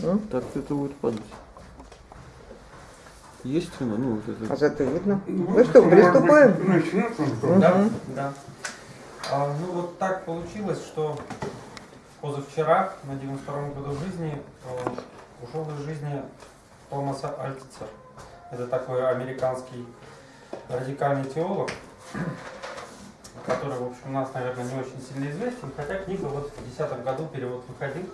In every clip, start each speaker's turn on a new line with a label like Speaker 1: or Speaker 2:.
Speaker 1: Ну?
Speaker 2: Так это будет падать. Есть цена? Ну, вот это.
Speaker 1: А зато видно. Ну что, приступаем?
Speaker 3: Начнется?
Speaker 4: Да, да. А, ну вот так получилось, что позавчера, на 92 году жизни, э, ушел из жизни Томаса Альтицер. Это такой американский радикальный теолог, который, в общем, у нас, наверное, не очень сильно известен, хотя книга вот в 2010 году перевод выходил.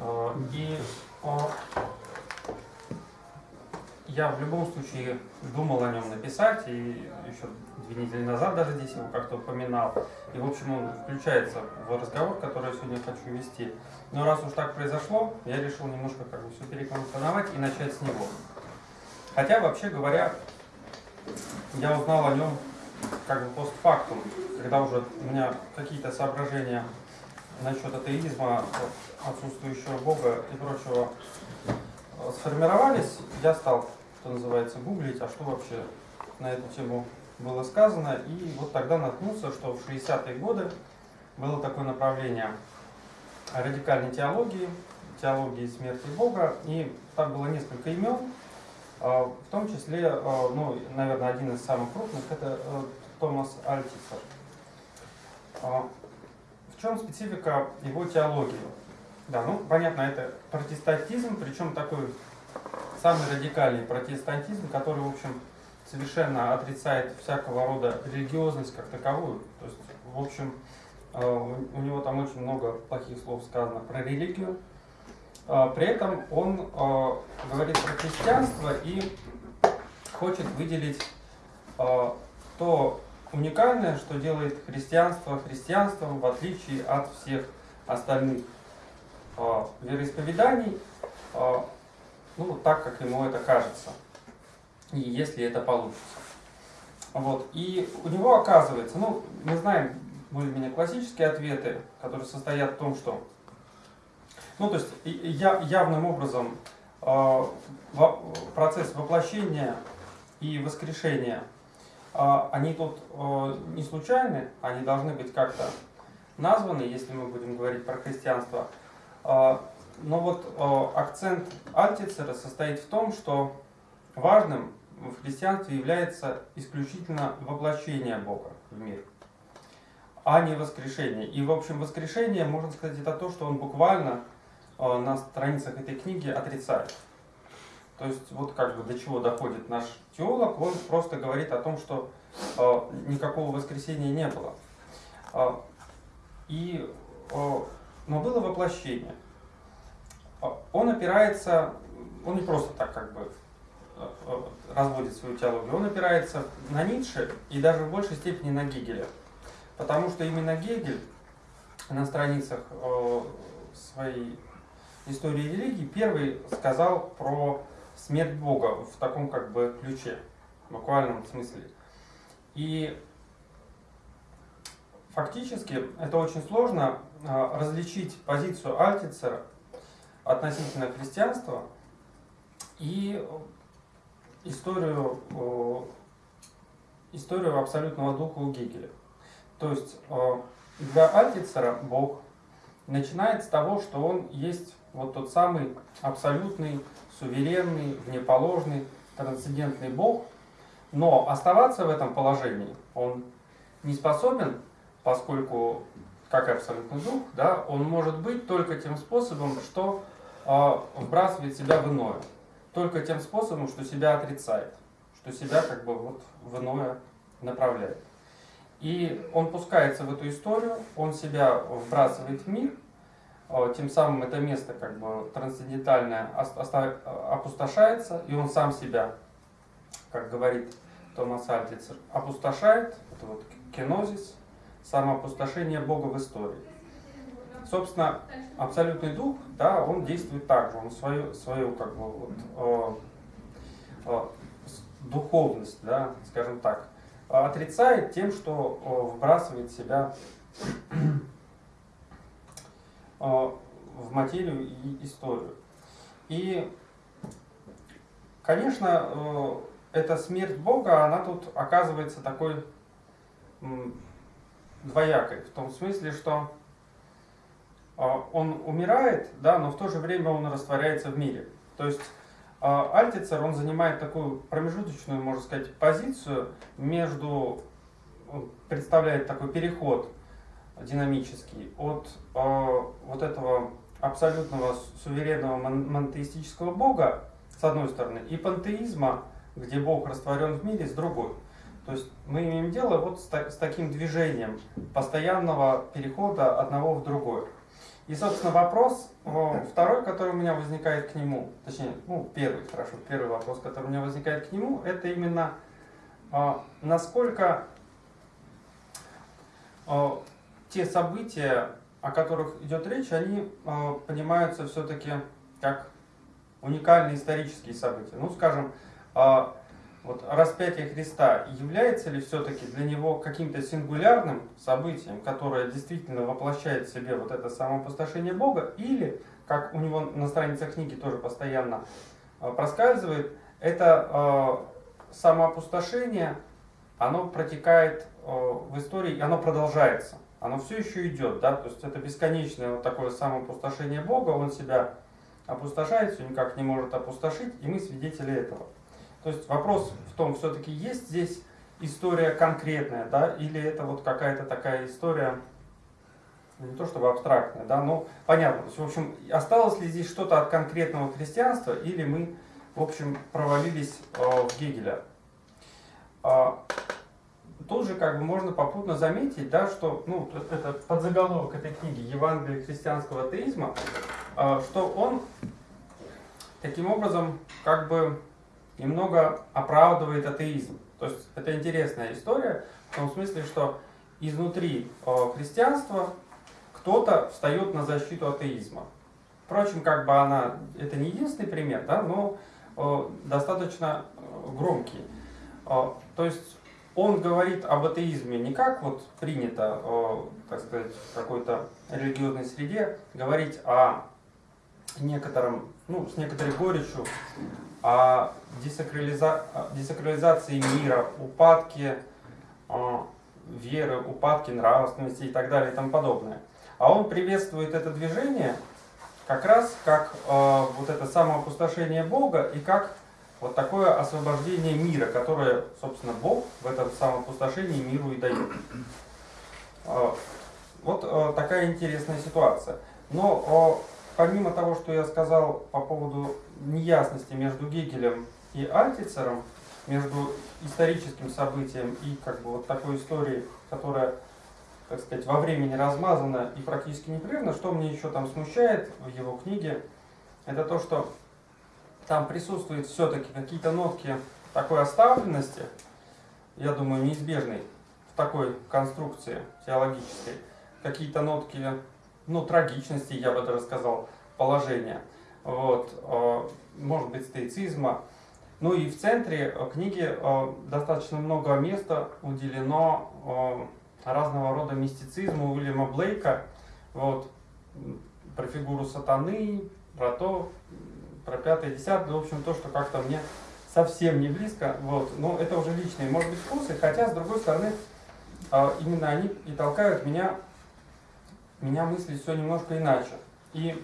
Speaker 4: А, И я в любом случае думал о нем написать, и еще две недели назад даже здесь его как-то упоминал. И, в общем, он включается в разговор, который я сегодня хочу вести. Но раз уж так произошло, я решил немножко как бы все перекомпоновать и начать с него. Хотя, вообще говоря, я узнал о нем как бы постфактум, когда уже у меня какие-то соображения насчет атеизма, отсутствующего Бога и прочего э, сформировались, я стал, что называется, гуглить, а что вообще на эту тему было сказано, и вот тогда наткнулся, что в 60-е годы было такое направление радикальной теологии, теологии смерти Бога, и там было несколько имен, а, в том числе, а, ну, наверное, один из самых крупных, это э, Томас Альтисер. В чем специфика его теологии? Да, ну, понятно, это протестантизм, причем такой самый радикальный протестантизм, который, в общем, совершенно отрицает всякого рода религиозность как таковую. То есть, в общем, э, у него там очень много плохих слов сказано про религию. А, При этом он э, говорит про христианство и хочет выделить э, то уникальное, что делает христианство христианством, в отличие от всех остальных э, вероисповеданий, э, ну, так, как ему это кажется, и если это получится. Вот. И у него оказывается, ну, мы знаем более-менее классические ответы, которые состоят в том, что ну, то есть я, явным образом во- процесс воплощения и воскрешения, они тут не случайны, они должны быть как-то названы, если мы будем говорить про христианство. Э, но вот э, акцент Альтицера состоит в том, что важным в христианстве является исключительно воплощение Бога в мир, а не воскрешение. И, в общем, воскрешение, можно сказать, это то, что он буквально э, на страницах этой книги отрицает. То есть вот как бы до чего доходит наш теолог, он просто говорит о том, что никакого воскресения не было. И, но было воплощение. Он опирается, он не просто так как бы э, э, разводит свою теологию, он опирается на Ницше и даже в большей степени на Гегеля. Потому что именно Гегель на страницах э, своей истории религии первый сказал про смерть Бога в таком как бы ключе, в буквальном смысле. И фактически это очень сложно различить позицию Альтицера относительно христианства и историю, историю абсолютного духа у Гегеля. То есть для Альтицера Бог начинает с того, что он есть вот тот самый абсолютный, суверенный, внеположный, трансцендентный Бог, но оставаться в этом положении он не способен, поскольку, как абсолютный дух, да, он может быть только тем способом, что э, вбрасывает себя в иное, только тем способом, что себя отрицает, что себя как бы вот в иное направляет. И он пускается в эту историю, он себя вбрасывает в мир, э, тем самым это место как бы трансцендентальное опустошается, и он сам себя, как говорит Томас Альтицер, опустошает, это вот кенозис, самоопустошение Бога в истории. Собственно, абсолютный дух, да, он действует так же, он свою, свою как бы вот, э, э, духовность, да, скажем так, отрицает тем, что э, вбрасывает себя э, в материю и историю. И, конечно, э, эта смерть Бога, она тут оказывается такой двоякой, в том смысле, что а, он умирает, да, но в то же время он растворяется в мире. То есть а, Альтицер, он занимает такую промежуточную, можно сказать, позицию между, представляет такой переход динамический от э, вот этого абсолютного суверенного мон- монотеистического бога, с одной стороны, и пантеизма, где бог растворен в мире, с другой. То есть мы имеем дело вот с, та- с таким движением постоянного перехода одного в другое. И, собственно, вопрос э, второй, который у меня возникает к нему, точнее, ну, первый, хорошо, первый вопрос, который у меня возникает к нему, это именно э, насколько э, те события, о которых идет речь, они понимаются все-таки как уникальные исторические события. Ну, скажем, вот распятие Христа является ли все-таки для него каким-то сингулярным событием, которое действительно воплощает в себе вот это самоопустошение Бога, или, как у него на страницах книги тоже постоянно э, проскальзывает, это э, самоопустошение, оно протекает э, в истории, и оно продолжается. Оно все еще идет, да, то есть это бесконечное вот такое самоопустошение Бога, он себя опустошает, все никак не может опустошить, и мы свидетели этого. То есть вопрос в том, все-таки есть здесь история конкретная, да, или это вот какая-то такая история, ну, не то чтобы абстрактная, да, но понятно. То есть, в общем, осталось ли здесь что-то от конкретного христианства, или мы, в общем, провалились э, в Гегеля. А, тут же как бы можно попутно заметить, да, что, ну, это подзаголовок этой книги «Евангелие христианского атеизма», э, что он таким образом как бы немного оправдывает атеизм. То есть это интересная история в том смысле, что изнутри э, христианства кто-то встает на защиту атеизма. Впрочем, как бы она, это не единственный пример, да, но э, достаточно э, громкий. То есть он говорит об атеизме не как вот принято, так сказать, в какой-то религиозной среде, говорить о некотором, ну, с некоторой горечью о десакрализа... десакрализации мира, упадке веры, упадке нравственности и так далее и тому подобное. А он приветствует это движение как раз как вот это самоопустошение Бога и как вот такое освобождение мира, которое, собственно, Бог в этом самоопустошении миру и дает. Вот такая интересная ситуация. Но помимо того, что я сказал по поводу неясности между Гегелем и Альтицером, между историческим событием и как бы вот такой историей, которая, так сказать, во времени размазана и практически непрерывно, что мне еще там смущает в его книге, это то, что там присутствуют все-таки какие-то нотки такой оставленности, я думаю, неизбежной в такой конструкции теологической, какие-то нотки, ну, трагичности, я бы даже сказал, положения, вот, может быть, стоицизма. Ну и в центре книги достаточно много места уделено разного рода мистицизму Уильяма Блейка, вот, про фигуру сатаны, про то, про пятое, десятое, в общем, то, что как-то мне совсем не близко, вот, но это уже личные, может быть, вкусы, хотя, с другой стороны, именно они и толкают меня, меня мыслить все немножко иначе. И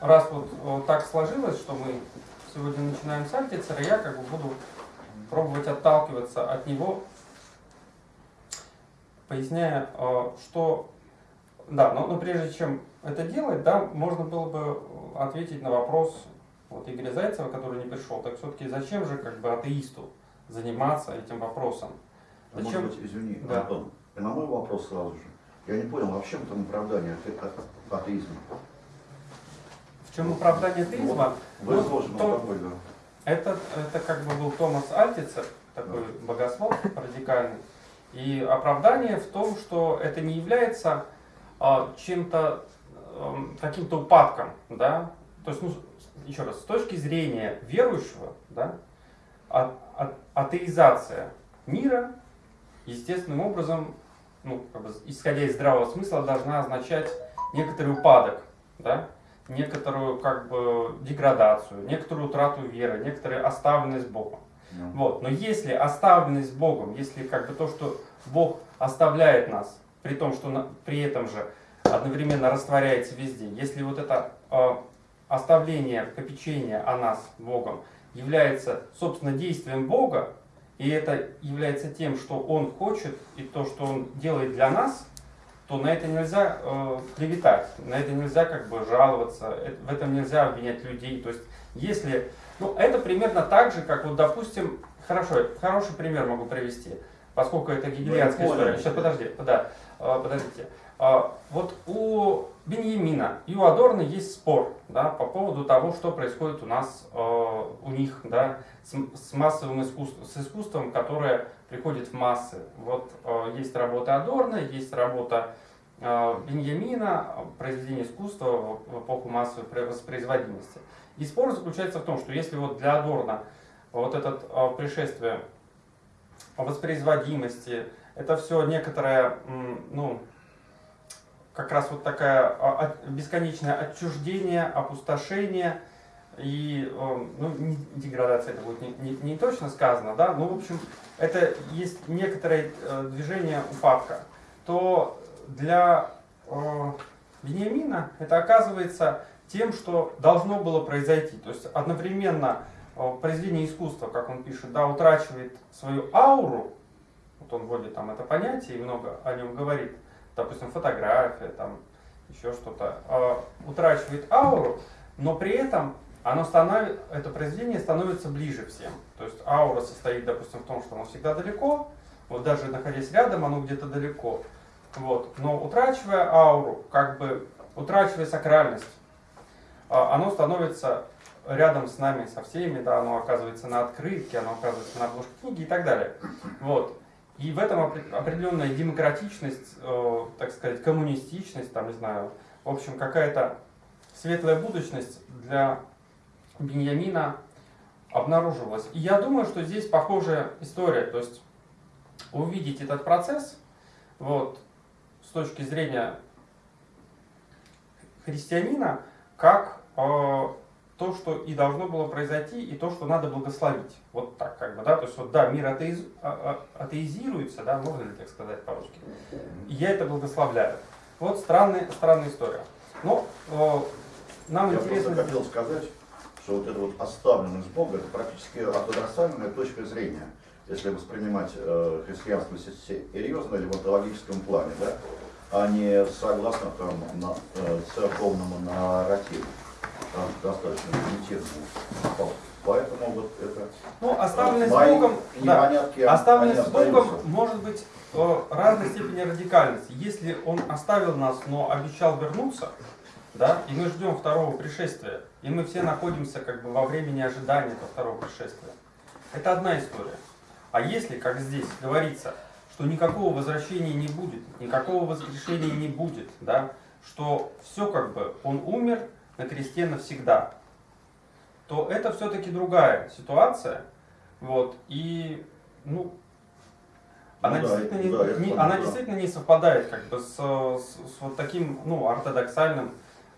Speaker 4: раз вот, вот так сложилось, что мы сегодня начинаем с Альтицера, я как бы буду пробовать отталкиваться от него, поясняя, э, что... Да, но, но прежде чем это делать, да, можно было бы ответить на вопрос вот Игоря Зайцева, который не пришел. Так все-таки зачем же как бы атеисту заниматься этим вопросом?
Speaker 3: А
Speaker 4: Зачем?
Speaker 3: Может быть, извини,
Speaker 4: Да.
Speaker 3: Антон, на мой вопрос сразу же. Я не понял, а в чем там оправдание ате- а- атеизма?
Speaker 4: В чем оправдание атеизма?
Speaker 3: Вы
Speaker 4: Ну,
Speaker 3: изложено
Speaker 4: то-
Speaker 3: тобой, да.
Speaker 4: Это, это как бы был Томас Альтицер, такой богослов радикальный. И оправдание в том, что это не является а, чем-то, эм, каким-то упадком, да, то есть, ну, еще раз, с точки зрения верующего, да, а- а- атеизация мира естественным образом, ну, как бы, исходя из здравого смысла, должна означать некоторый упадок, да, некоторую как бы деградацию, некоторую утрату веры, некоторую оставленность Богом.
Speaker 3: Ну,
Speaker 4: Вот. Но если оставленность Богом, если как бы то, что Бог оставляет нас, при том, что на- при этом же одновременно растворяется везде, если вот это э, оставление попечения о нас Богом является, собственно, действием Бога, и это является тем, что Он хочет, и то, что Он делает для нас, то на это нельзя э, клеветать, на это нельзя как бы жаловаться, э, в этом нельзя обвинять людей. То есть, если, ну, это примерно так же, как вот, допустим, хорошо, хороший пример могу привести, поскольку это гегельянская
Speaker 3: Ну,
Speaker 4: история. Сейчас, подожди, да, э, подождите. А, Вот у Беньямина и у Адорна есть спор да, по поводу того, что происходит у нас, э, у них, да, с, с массовым искусством, с искусством, которое приходит в массы. Вот э, есть работа Адорна, есть работа э, Беньямина, э, произведение искусства в эпоху массовой воспроизводимости. И спор заключается в том, что если вот для Адорна вот это э, пришествие воспроизводимости, это все некоторое, ну, как раз вот такая а, бесконечное отчуждение, опустошение и ну, деградация, это будет не, не- не точно сказано, да, но в общем это есть некоторое э, движение упадка, то для э, Вениамина это оказывается тем, что должно было произойти. То есть одновременно э, произведение искусства, как он пишет, да, утрачивает свою ауру, вот он вводит там это понятие и много о нем говорит, допустим, фотография, там еще что-то, э, утрачивает ауру, но при этом оно становится, это произведение становится ближе всем. То есть аура состоит, допустим, в том, что оно всегда далеко, вот даже находясь рядом, оно где-то далеко. Вот. Но утрачивая ауру, как бы утрачивая сакральность, а, оно становится рядом с нами, со всеми, да, оно оказывается на открытке, оно оказывается на обложке книги и так далее. Вот. И в этом опре- определенная демократичность, э, так сказать, коммунистичность, там, не знаю, в общем, какая-то светлая будущность для Беньямина обнаруживалась. И я думаю, что здесь похожая история, то есть увидеть этот процесс, вот, с точки зрения христианина, как э, то, что и должно было произойти, и то, что надо благословить. Вот так, как бы, да, то есть вот, да, мир атеиз- а- а- атеизируется, да, можно ли так сказать по-русски, и я это благословляю. Вот странная, странная история. Но э, нам
Speaker 3: Я
Speaker 4: интересно...
Speaker 3: просто хотел сказать, что вот эта вот оставленность Бога, это практически ортодоксальная точка зрения, если воспринимать э, христианство се- серьезно или в онтологическом плане, да, а не согласно там, на, э, церковному нарративу, там, достаточно. Вот. Поэтому вот это...
Speaker 4: Ну, оставленность с
Speaker 3: мои
Speaker 4: Богом, да, оставленность с Богом может быть э, разной степени радикальности. Если Он оставил нас, но обещал вернуться, да, и мы ждем второго пришествия, и мы все находимся как бы во времени ожидания этого второго пришествия, это одна история. А если, как здесь говорится, что никакого возвращения не будет, никакого воскрешения не будет, да, что все как бы, Он умер на кресте навсегда, то это все-таки другая ситуация. Вот, и, ну, она,
Speaker 3: Ну да,
Speaker 4: действительно, не,
Speaker 3: да,
Speaker 4: не- она
Speaker 3: да.
Speaker 4: действительно не совпадает как бы с, с- с вот таким, ну, ортодоксальным,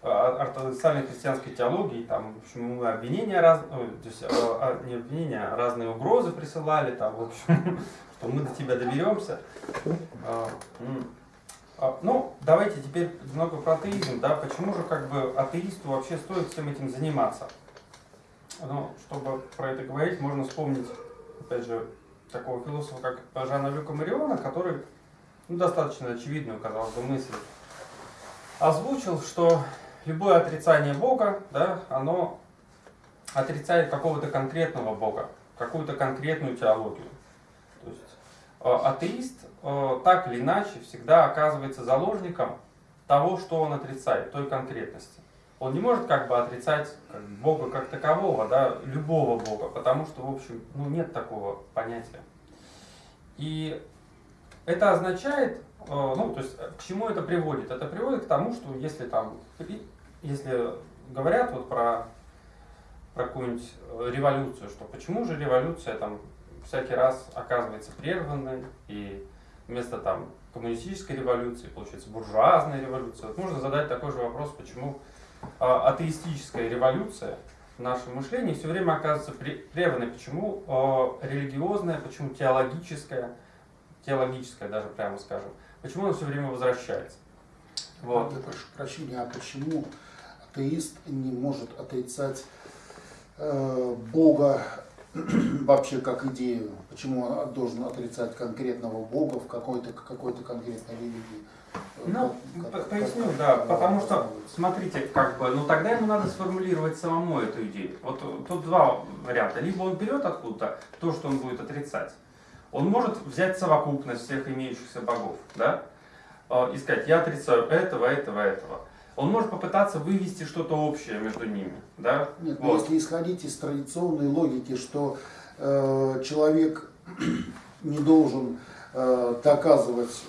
Speaker 4: ортодоксальной христианской теологией, там, в общем, мы обвинения раз, то есть, э, а, не обвинения, а разные угрозы присылали, там, в общем, что мы до тебя доберемся. А. А, Ну, давайте теперь немного про атеизм, да, почему же как бы атеисту вообще стоит всем этим заниматься? Ну, чтобы про это говорить, можно вспомнить, опять же, такого философа, как Жана Люка Мариона, который ну, достаточно очевидную, казалось бы, мысль озвучил, что любое отрицание Бога, да, оно отрицает какого-то конкретного Бога, какую-то конкретную теологию. То есть э, атеист э, так или иначе всегда оказывается заложником того, что он отрицает, той конкретности. Он не может как бы отрицать Бога как такового, да, любого Бога, потому что, в общем, ну, нет такого понятия. И это означает, э, ну, то есть, к чему это приводит? Это приводит к тому, что если там, если говорят вот про, про какую-нибудь э, революцию, что почему же революция там всякий раз оказывается прерванной, и вместо там коммунистической революции получается буржуазная революция. Вот можно задать такой же вопрос, почему а, атеистическая революция в нашем мышлении все время оказывается пре- прерванной. Почему э, религиозная, почему теологическая, теологическая даже прямо скажем, почему она все время возвращается. Вот.
Speaker 5: Я прошу прощения, а почему атеист не может отрицать э, Бога вообще как идею? Почему он должен отрицать конкретного Бога в какой-то какой-то конкретной религии?
Speaker 4: Ну,
Speaker 5: Как-
Speaker 4: по-
Speaker 5: как-
Speaker 4: поясню,
Speaker 5: как-
Speaker 4: да,
Speaker 5: как
Speaker 4: потому что, смотрите, как бы, ну тогда ему надо сформулировать самому эту идею. Вот э, тут два варианта. Либо он берет откуда-то то, что он будет отрицать. Он может взять совокупность всех имеющихся богов, да, э, и сказать, я отрицаю этого, этого, этого. Он может попытаться вывести что-то общее между ними, да.
Speaker 5: Нет,
Speaker 4: Вот.
Speaker 5: если исходить из традиционной логики, что э, человек не должен э, доказывать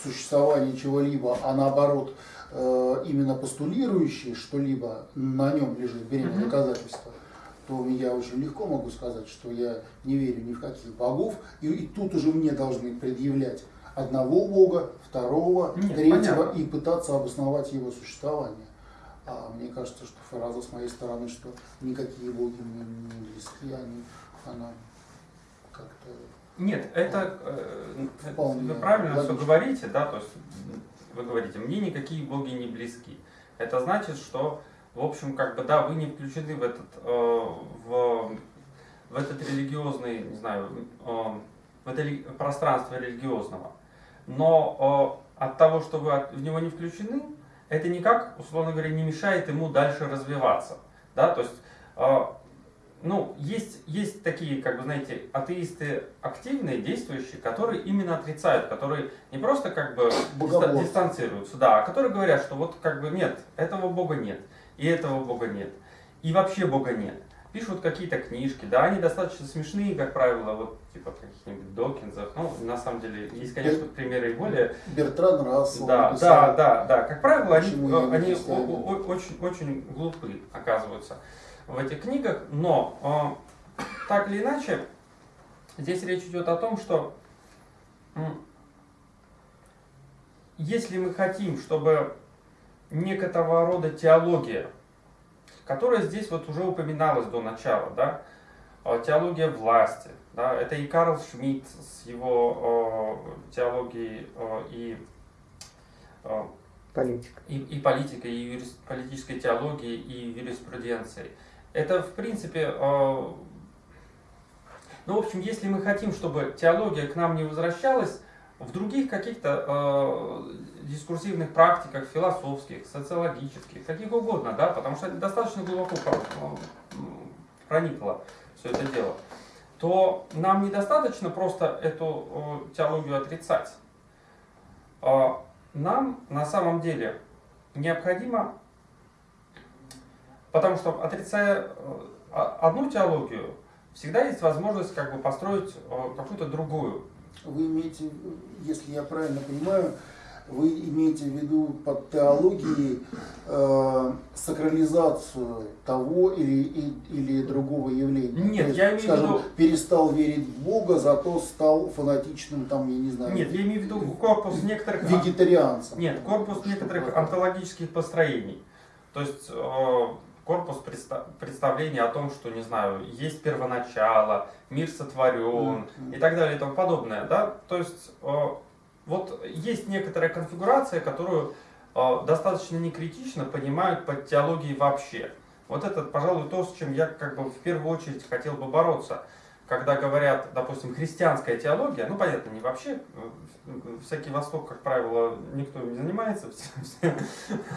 Speaker 5: существование чего-либо, а наоборот э, именно постулирующий что-либо на нем лежит бремя
Speaker 4: Мгм.
Speaker 5: доказательства, то я очень легко могу сказать, что я не верю ни в каких богов, и, и тут уже мне должны предъявлять одного бога, второго,
Speaker 4: Нет,
Speaker 5: третьего
Speaker 4: понятно.
Speaker 5: и пытаться обосновать его существование. А мне кажется, что фраза с моей стороны, что никакие боги мне не близки, они, она как-то...
Speaker 4: Нет, это э,
Speaker 5: Вполне
Speaker 4: вы правильно все говорите, да, то есть вы говорите, мне никакие боги не близки. Это значит, что, в общем, как бы, да, вы не включены в этот, э, в, в этот религиозный, не знаю, э, в это пространство религиозного. Но э, от того, что вы в него не включены, это никак, условно говоря, не мешает ему дальше развиваться. Да? То есть, э, ну, есть, есть такие, как бы, знаете, атеисты активные, действующие, которые именно отрицают, которые не просто как бы
Speaker 5: Богоборцы.
Speaker 4: дистанцируются, да, а которые говорят, что вот как бы нет, этого Бога нет, и этого Бога нет, и вообще Бога нет. Пишут какие-то книжки, да, они достаточно смешные, как правило, вот типа каких-нибудь Докинзов. Ну, на самом деле, есть, конечно, примеры и более
Speaker 5: Бертран Рассел
Speaker 4: да,
Speaker 5: написал,
Speaker 4: да, да, да. Как правило, они,
Speaker 5: Почему не
Speaker 4: они
Speaker 5: христианин?
Speaker 4: о- о- очень, очень глупы оказываются в этих книгах, но э, так или иначе, здесь речь идет о том, что м, если мы хотим, чтобы некоторого рода теология, которая здесь вот уже упоминалась до начала, да, э, теология власти, да, это и Карл Шмидт с его э, теологией э, и э,
Speaker 1: Политика.
Speaker 4: и, и политикой, и юрис- политической теологией, и юриспруденцией. Это, в принципе, э, ну, в общем, если мы хотим, чтобы теология к нам не возвращалась, в других каких-то э, дискурсивных практиках, философских, социологических, каких угодно, да, потому что достаточно глубоко проникло все это дело, то нам недостаточно просто эту теологию отрицать. А нам на самом деле необходимо, потому что отрицая э, одну теологию, всегда есть возможность как бы построить какую-то другую.
Speaker 5: Вы имеете, если я правильно понимаю, вы имеете в виду под теологией э, сакрализацию того или, или другого явления?
Speaker 4: Нет,
Speaker 5: есть,
Speaker 4: я имею в
Speaker 5: скажем,
Speaker 4: виду-
Speaker 5: перестал верить в Бога, зато стал фанатичным, там, я не знаю,
Speaker 4: Нет, я имею в виду корпус некоторых...
Speaker 5: вегетарианцем.
Speaker 4: Нет, корпус
Speaker 5: Что
Speaker 4: некоторых
Speaker 5: такое?
Speaker 4: онтологических построений. То есть э, корпус предста- представления о том, что, не знаю, есть первоначало, мир сотворен
Speaker 5: Мгм.
Speaker 4: и так далее и тому подобное. Да? То есть э, вот есть некоторая конфигурация, которую э, достаточно некритично понимают под теологией вообще. Вот это, пожалуй, то, с чем я как бы в первую очередь хотел бы бороться. Когда говорят, допустим, христианская теология, ну понятно, не вообще, э, всякий Восток, как правило, никто не занимается, все, все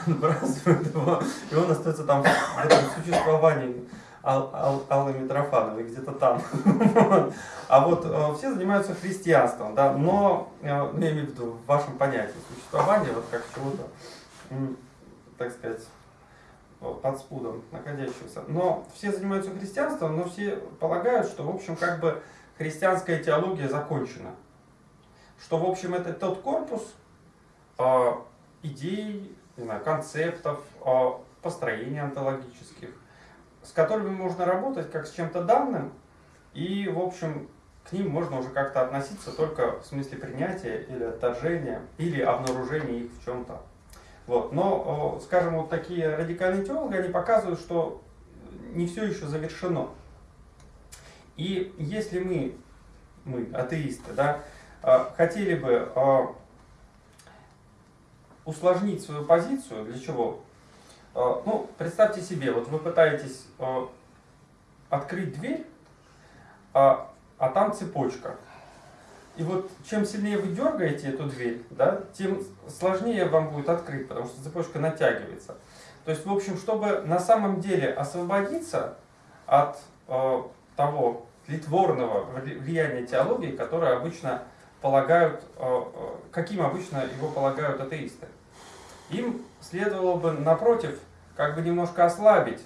Speaker 4: отбрасывают его, и он остается там в этом существовании Ал- Ал- Аллы Митрофановой, где-то там. А вот э, все занимаются христианством, да, но, э, ну, я имею в виду, в вашем понятии существования, вот как чего-то, так сказать, вот, под спудом находящегося. Но все занимаются христианством, но все полагают, что, в общем, как бы христианская теология закончена. Что, в общем, это тот корпус э, идей, концептов, э, построений онтологических, с которыми можно работать как с чем-то данным, и, в общем, к ним можно уже как-то относиться только в смысле принятия или отторжения, или обнаружения их в чем-то. Вот. Но, скажем, вот такие радикальные теологи, они показывают, что не все еще завершено. И если мы, мы атеисты, да, э, хотели бы э, усложнить свою позицию, для чего? Э, ну, представьте себе, вот вы пытаетесь э, открыть дверь, а, а там цепочка. И вот чем сильнее вы дергаете эту дверь, да, тем сложнее вам будет открыть, потому что цепочка натягивается. То есть, в общем, чтобы на самом деле освободиться от э, того тлетворного влияния теологии, которое обычно полагают, э, э, каким обычно его полагают атеисты. Им следовало бы, напротив, как бы немножко ослабить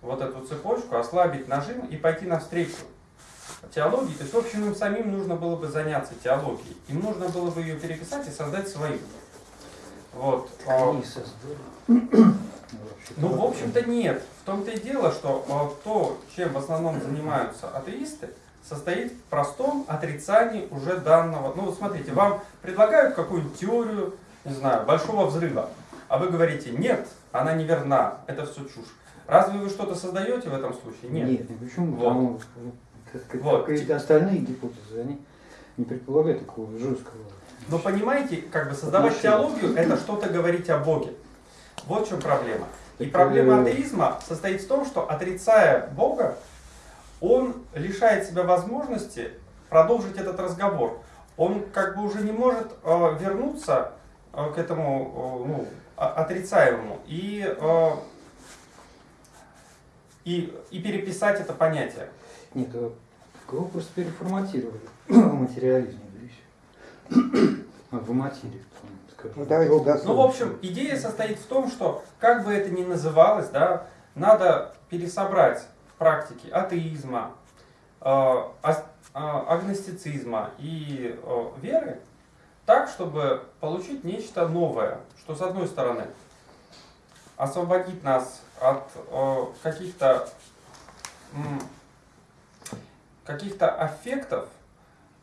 Speaker 4: вот эту цепочку, ослабить нажим и пойти навстречу теологии. То есть, в общем, им самим нужно было бы заняться теологией. Им нужно было бы ее переписать и создать свою. Вот. А
Speaker 6: Они создали.
Speaker 4: Ну, в общем-то, нет. В том-то и дело, что а, то, чем в основном занимаются атеисты, состоит в простом отрицании уже данного. Ну, вот смотрите, вам предлагают какую-нибудь теорию, не знаю, большого взрыва, а вы говорите, нет, она неверна, это все чушь. Разве вы что-то создаете в этом случае? Нет.
Speaker 6: Нет, ну почему?
Speaker 4: Вот.
Speaker 6: Потому как,
Speaker 4: Вот.
Speaker 6: остальные гипотезы, они не предполагают такого жесткого.
Speaker 4: Но понимаете, как бы создавать
Speaker 6: Отношения.
Speaker 4: теологию, это что-то говорить о Боге. Вот в чем проблема. И
Speaker 6: Так,
Speaker 4: проблема
Speaker 6: э,
Speaker 4: атеизма состоит в том, что отрицая Бога, он лишает себя возможности продолжить этот разговор. Он как бы уже не может э, вернуться э, к этому э, ну, отрицаемому и, э, и, и переписать это понятие.
Speaker 6: Нет, его просто переформатировали в материализме, да и всё. А, в материи.
Speaker 1: Ну, давайте.
Speaker 4: Ну, в общем, идея состоит в том, что, как бы это ни называлось, да, надо пересобрать практики атеизма, э, э, агностицизма и э, веры так, чтобы получить нечто новое, что, с одной стороны, освободит нас от э, каких-то каких-то аффектов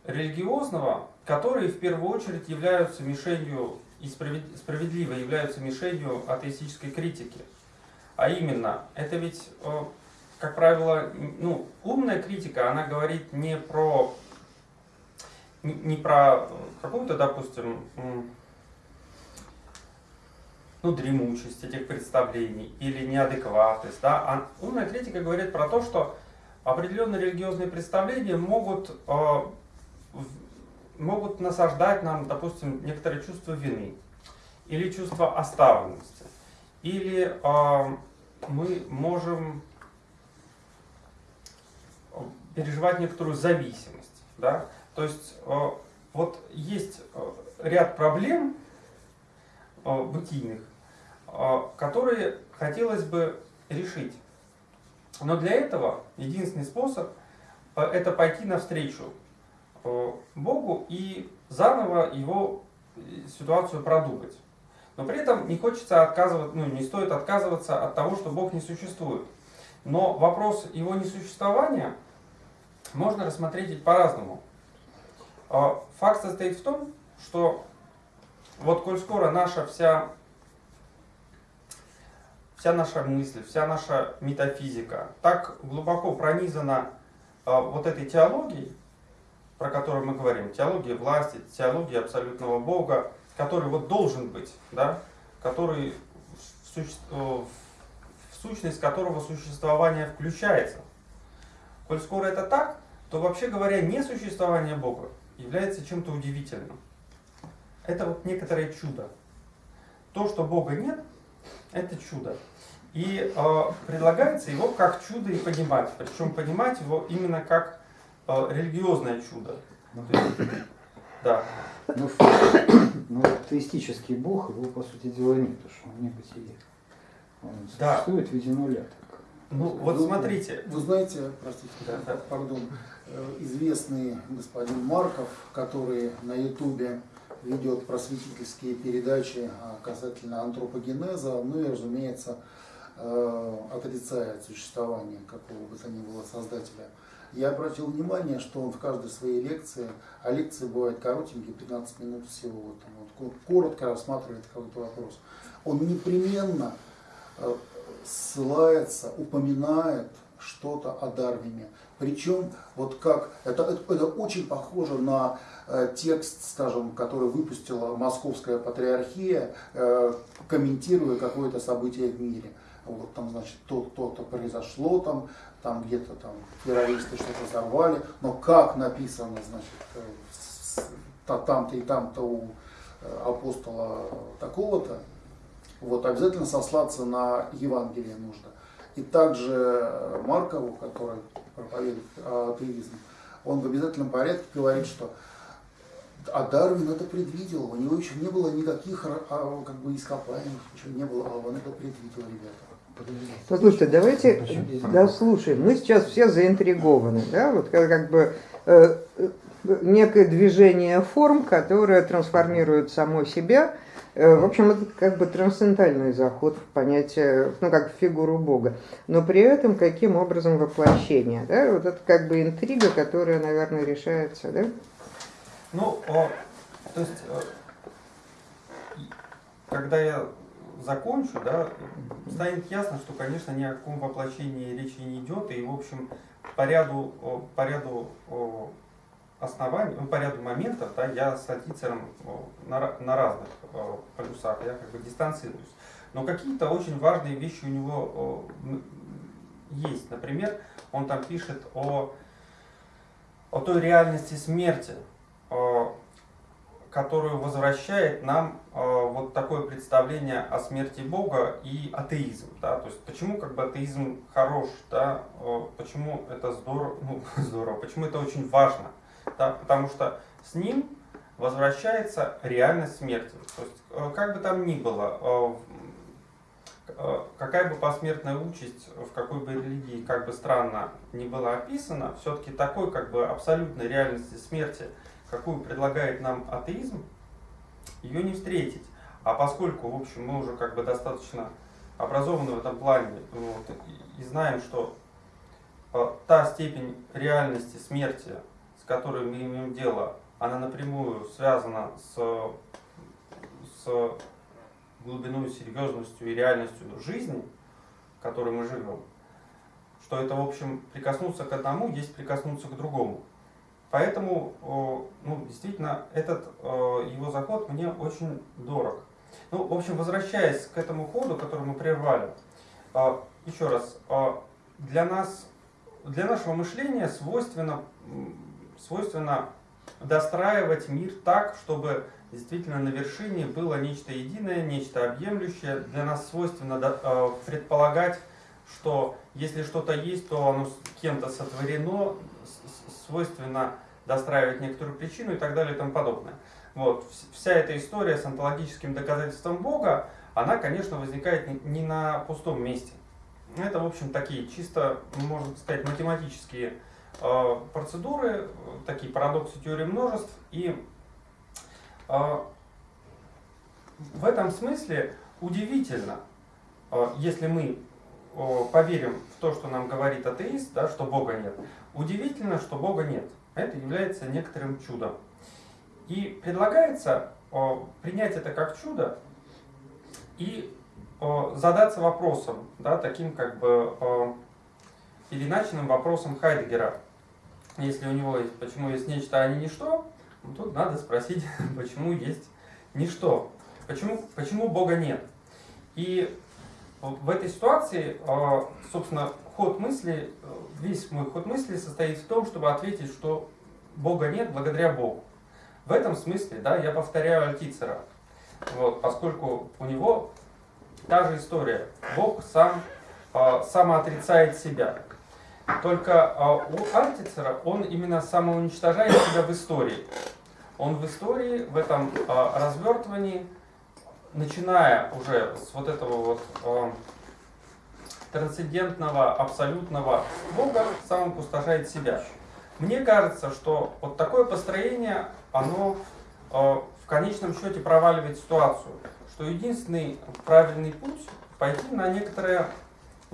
Speaker 4: религиозного, которые в первую очередь являются мишенью и справед- справедливо являются мишенью атеистической критики. А именно, это ведь, э, как правило, ну, умная критика, она говорит не про не, про какую-то, допустим, ну, дремучесть этих представлений или неадекватность, да, а умная критика говорит про то, что определенные религиозные представления могут, э, могут насаждать нам, допустим, некоторые чувства вины или чувство оставленности, или э, мы можем переживать некоторую зависимость, да, то есть э, вот есть э, ряд проблем э, бытийных, которые хотелось бы решить. Но для этого единственный способ это пойти навстречу Богу и заново его ситуацию продумать. Но при этом не хочется отказывать, ну не стоит отказываться от того, что Бог не существует. Но вопрос его несуществования можно рассмотреть по-разному. А, Факт состоит в том, что вот коль скоро наша вся, вся наша мысль, вся наша метафизика так глубоко пронизана а, вот этой теологией, про которую мы говорим, теология власти, теология абсолютного Бога, который вот должен быть, да, который в, суще- э, в сущность которого существование включается. Коль скоро это так, то вообще говоря, несуществование Бога является чем-то удивительным. Это вот некоторое чудо. То, что Бога нет, это чудо. И э, предлагается его как чудо и понимать. Причем понимать его именно как э, религиозное чудо. То есть, да.
Speaker 6: Ну, ну, атеистический бог, его, по сути дела, нет, потому что он не бытие. Он
Speaker 4: Да.
Speaker 6: существует в виде нуля.
Speaker 4: Ну вот
Speaker 5: Ну,
Speaker 4: смотрите.
Speaker 5: Вы знаете, простите,
Speaker 4: Да, да.
Speaker 5: пардон, э, известный господин Марков, который на Ютубе ведет просветительские передачи а, касательно антропогенеза, ну и, разумеется, э, отрицает существование какого бы то ни было создателя. Я обратил внимание, что он в каждой своей лекции, а лекции бывают коротенькие, 15 минут всего, вот, вот, ко- коротко рассматривает какой-то вопрос. Он непременно э, ссылается, упоминает что-то о Дарвине. Причем, вот как, это, это, это очень похоже на э, текст, скажем, который выпустила Московская Патриархия, э, комментируя какое-то событие в мире. Вот там, значит, то-то то произошло, там, там где-то там террористы что-то взорвали, но как написано, значит, э, там-то и там-то у э, апостола такого-то, вот обязательно сослаться на Евангелие нужно. И также э, Маркову, который проповедует атеизм, он в обязательном порядке говорит, что а Дарвин это предвидел, у него еще не было никаких ра- а, как бы ископаемых, ничего не было, а он это предвидел, ребята.
Speaker 1: Послушайте, давайте дослушаем. Мы сейчас все заинтригованы, да, вот как, как бы э, э, некое движение форм, которое трансформирует само себя. Э, в общем, это как бы трансцендентальный заход в понятие, ну, как в фигуру Бога. Но при этом каким образом воплощение, да, вот это как бы интрига, которая, наверное, решается, да?
Speaker 4: Ну, о, то есть, э, когда я закончу, да, станет ясно, что, конечно, ни о каком воплощении речи не идет, и, в общем, по ряду, по ряду о, оснований, ну, по ряду моментов, да, я с Альтицером о, на, на разных полюсах, я как бы дистанцируюсь. Но какие-то очень важные вещи у него есть. Например, он там пишет о, о той реальности смерти, которую возвращает нам вот такое представление о смерти Бога и атеизм. Да? То есть почему как бы атеизм хорош, да? почему это здорово, ну, здорово, почему это очень важно. Да? Потому что с ним возвращается реальность смерти. То есть э, как бы там ни было, э, э, какая бы посмертная участь в какой бы религии, как бы странно ни была описана, все-таки такой как бы абсолютной реальности смерти, какую предлагает нам атеизм, ее не встретить. А поскольку, в общем, мы уже как бы достаточно образованы в этом плане вот, и, знаем, что та степень реальности смерти, с которой мы имеем дело, она напрямую связана с, с глубиной, серьезностью и реальностью жизни, в которой мы живем, что это, в общем, прикоснуться к одному есть прикоснуться к другому. Поэтому, ну, действительно, этот его заход мне очень дорог. Ну, в общем, возвращаясь к этому ходу, который мы прервали, еще раз, для нас, для нашего мышления свойственно, свойственно достраивать мир так, чтобы действительно на вершине было нечто единое, нечто объемлющее. Для нас свойственно э, предполагать, что если что-то есть, то оно кем-то сотворено, свойственно достраивать некоторую причину и так далее и тому подобное. Вот. вс- Вся эта история с онтологическим доказательством Бога, она, конечно, возникает не- на пустом месте. Это, в общем, такие чисто, можно сказать, математические процедуры, э, такие парадоксы теории множеств. И э, в этом смысле удивительно, э, если мы э, поверим в то, что нам говорит атеист, да, что Бога нет, удивительно, что Бога нет. Это является некоторым чудом. И предлагается э, принять это как чудо и э, задаться вопросом, да, таким как бы э, переначенным вопросом Хайдегера. Если у него есть, почему есть нечто, а не ничто, ну, тут надо спросить, почему есть ничто. Почему, почему Бога нет? И в этой ситуации, э, собственно, ход мысли, весь мой ход мысли состоит в том, чтобы ответить, что Бога нет благодаря Богу. В этом смысле, да, я повторяю Альтицера, вот, поскольку у него та же история. Бог сам э, самоотрицает себя. Только э, у Альтицера он именно самоуничтожает себя в истории. Он в истории, в этом э, развертывании, начиная уже с вот этого вот э, трансцендентного, абсолютного Бога, сам опустошает себя. Мне кажется, что вот такое построение, оно в конечном счете проваливает ситуацию, что единственный правильный путь пойти на, некоторое,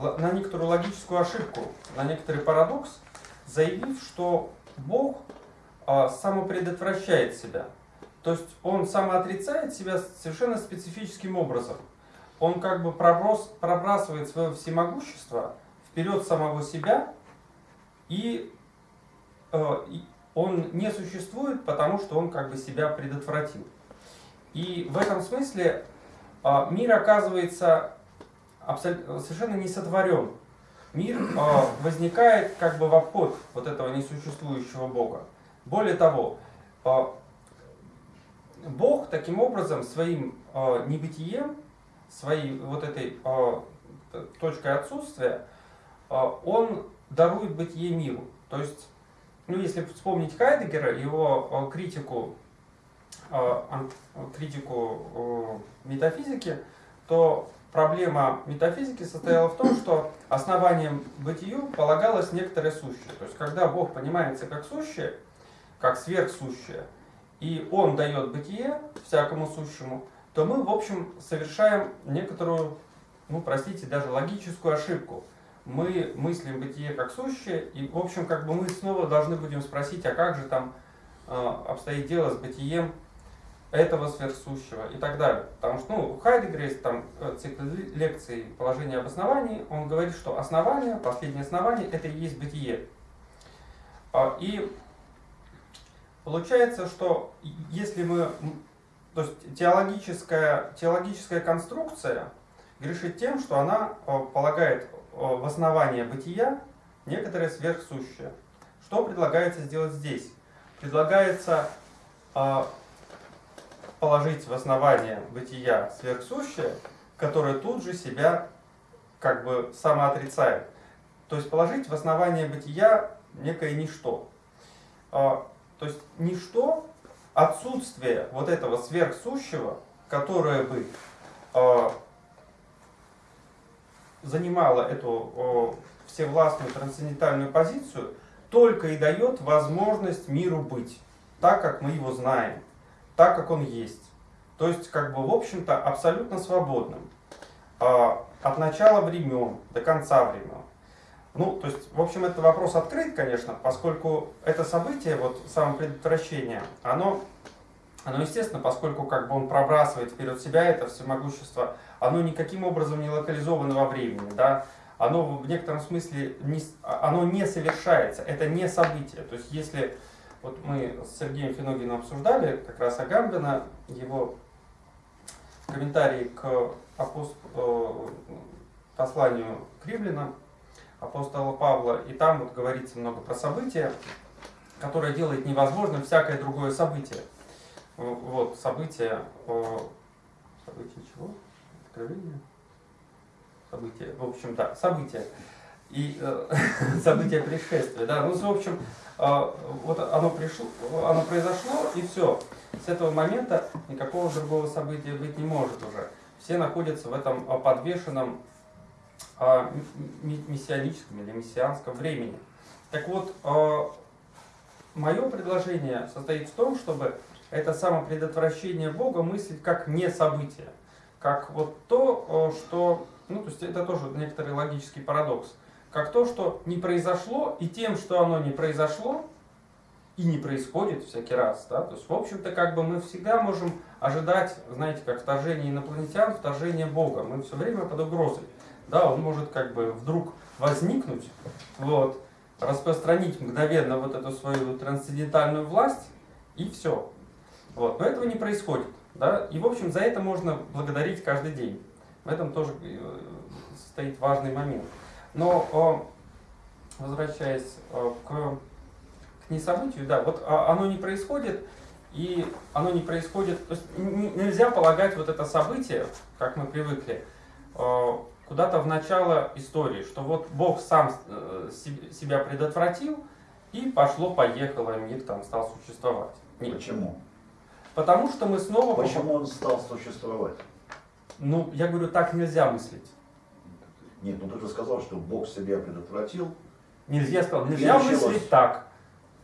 Speaker 4: на некоторую логическую ошибку, на некоторый парадокс, заявив, что Бог э, самопредотвращает себя. То есть он самоотрицает себя совершенно специфическим образом. Он как бы проброс, пробрасывает свое всемогущество вперед самого себя, и, э, он не существует, потому что он как бы себя предотвратил. И в этом смысле э, мир оказывается совершенно не сотворен. Мир э, возникает как бы в обход вот этого несуществующего Бога. Более того, э, Бог таким образом своим э, небытием, своей вот этой точкой отсутствия, он дарует бытие миру. То есть, ну, если вспомнить Хайдегера, его критику, критику метафизики, то проблема метафизики состояла в том, что основанием бытию полагалось некоторое сущее. То есть, когда Бог понимается как сущее, как сверхсущее, и Он дает бытие всякому сущему, то мы, в общем, совершаем некоторую, ну, простите, даже логическую ошибку. Мы мыслим бытие как сущее, и, в общем, как бы мы снова должны будем спросить, а как же там э, обстоит дело с бытием этого сверхсущего и так далее. Потому что, ну, в Хайдегере есть там э, цикл лекций «Положение обоснований», он говорит, что основание, последнее основание, это и есть бытие. А, И получается, что если мы, то есть теологическая, теологическая конструкция грешит тем, что она э, полагает э, в основание бытия некоторое сверхсущее. Что предлагается сделать здесь? Предлагается э, положить в основание бытия сверхсущее, которое тут же себя как бы самоотрицает. То есть положить в основание бытия некое ничто. А, То есть ничто, отсутствие вот этого сверхсущего, которое бы а, занимало эту всевластную трансцендентальную позицию, только и дает возможность миру быть, так как мы его знаем, так как он есть. То есть, как бы, в общем-то, абсолютно свободным. А, От начала времен до конца времен. Ну, то есть, в общем, это вопрос открыт, конечно, поскольку это событие, вот самопредотвращение, оно, оно естественно, поскольку как бы он пробрасывает вперед себя, это всемогущество, оно никаким образом не локализовано во времени, да, оно в некотором смысле не, оно не совершается, это не событие. То есть, если вот мы с Сергеем Финогиным обсуждали как раз Агамбина, его комментарий к э, посланию Кривлина, апостола Павла, и там вот говорится много про события, которое делает невозможным всякое другое событие. Вот, событие, э, событие чего? Откровение? Событие, в общем, да, событие. И э, событие пришествия, да, ну, в общем, вот оно пришло, оно произошло, и все. С этого момента никакого другого события быть не может уже. Все находятся в этом э, подвешенном а, мессианическом или мессианском времени. Так вот, мое предложение состоит в том, чтобы это самопредотвращение Бога мыслить как не событие, как вот то, что, ну, то есть это тоже некоторый логический парадокс, как то, что не произошло, и тем, что оно не произошло, и не происходит всякий раз, да, то есть, в общем-то, как бы мы всегда можем ожидать, знаете, как вторжение инопланетян, вторжение Бога, мы все время под угрозой, да, он может как бы вдруг возникнуть, вот, распространить мгновенно вот эту свою трансцендентальную власть, и все. Вот. Но этого не происходит. Да? И, в общем, за это можно благодарить каждый день. В этом тоже э, стоит важный момент. Но, э, возвращаясь э, к, к несобытию, да, вот а, оно не происходит, и оно не происходит, то есть нельзя полагать вот это событие, как мы привыкли, э, куда-то в начало истории, что вот Бог сам се- себя предотвратил, и пошло-поехало, мир там стал существовать. Нет.
Speaker 3: Почему?
Speaker 4: Потому что мы снова...
Speaker 3: Почему он стал существовать?
Speaker 4: Ну, я говорю, так нельзя мыслить.
Speaker 3: Нет, ну ты же сказал, что Бог себя предотвратил.
Speaker 4: Нельзя, сказал, нельзя мыслить так.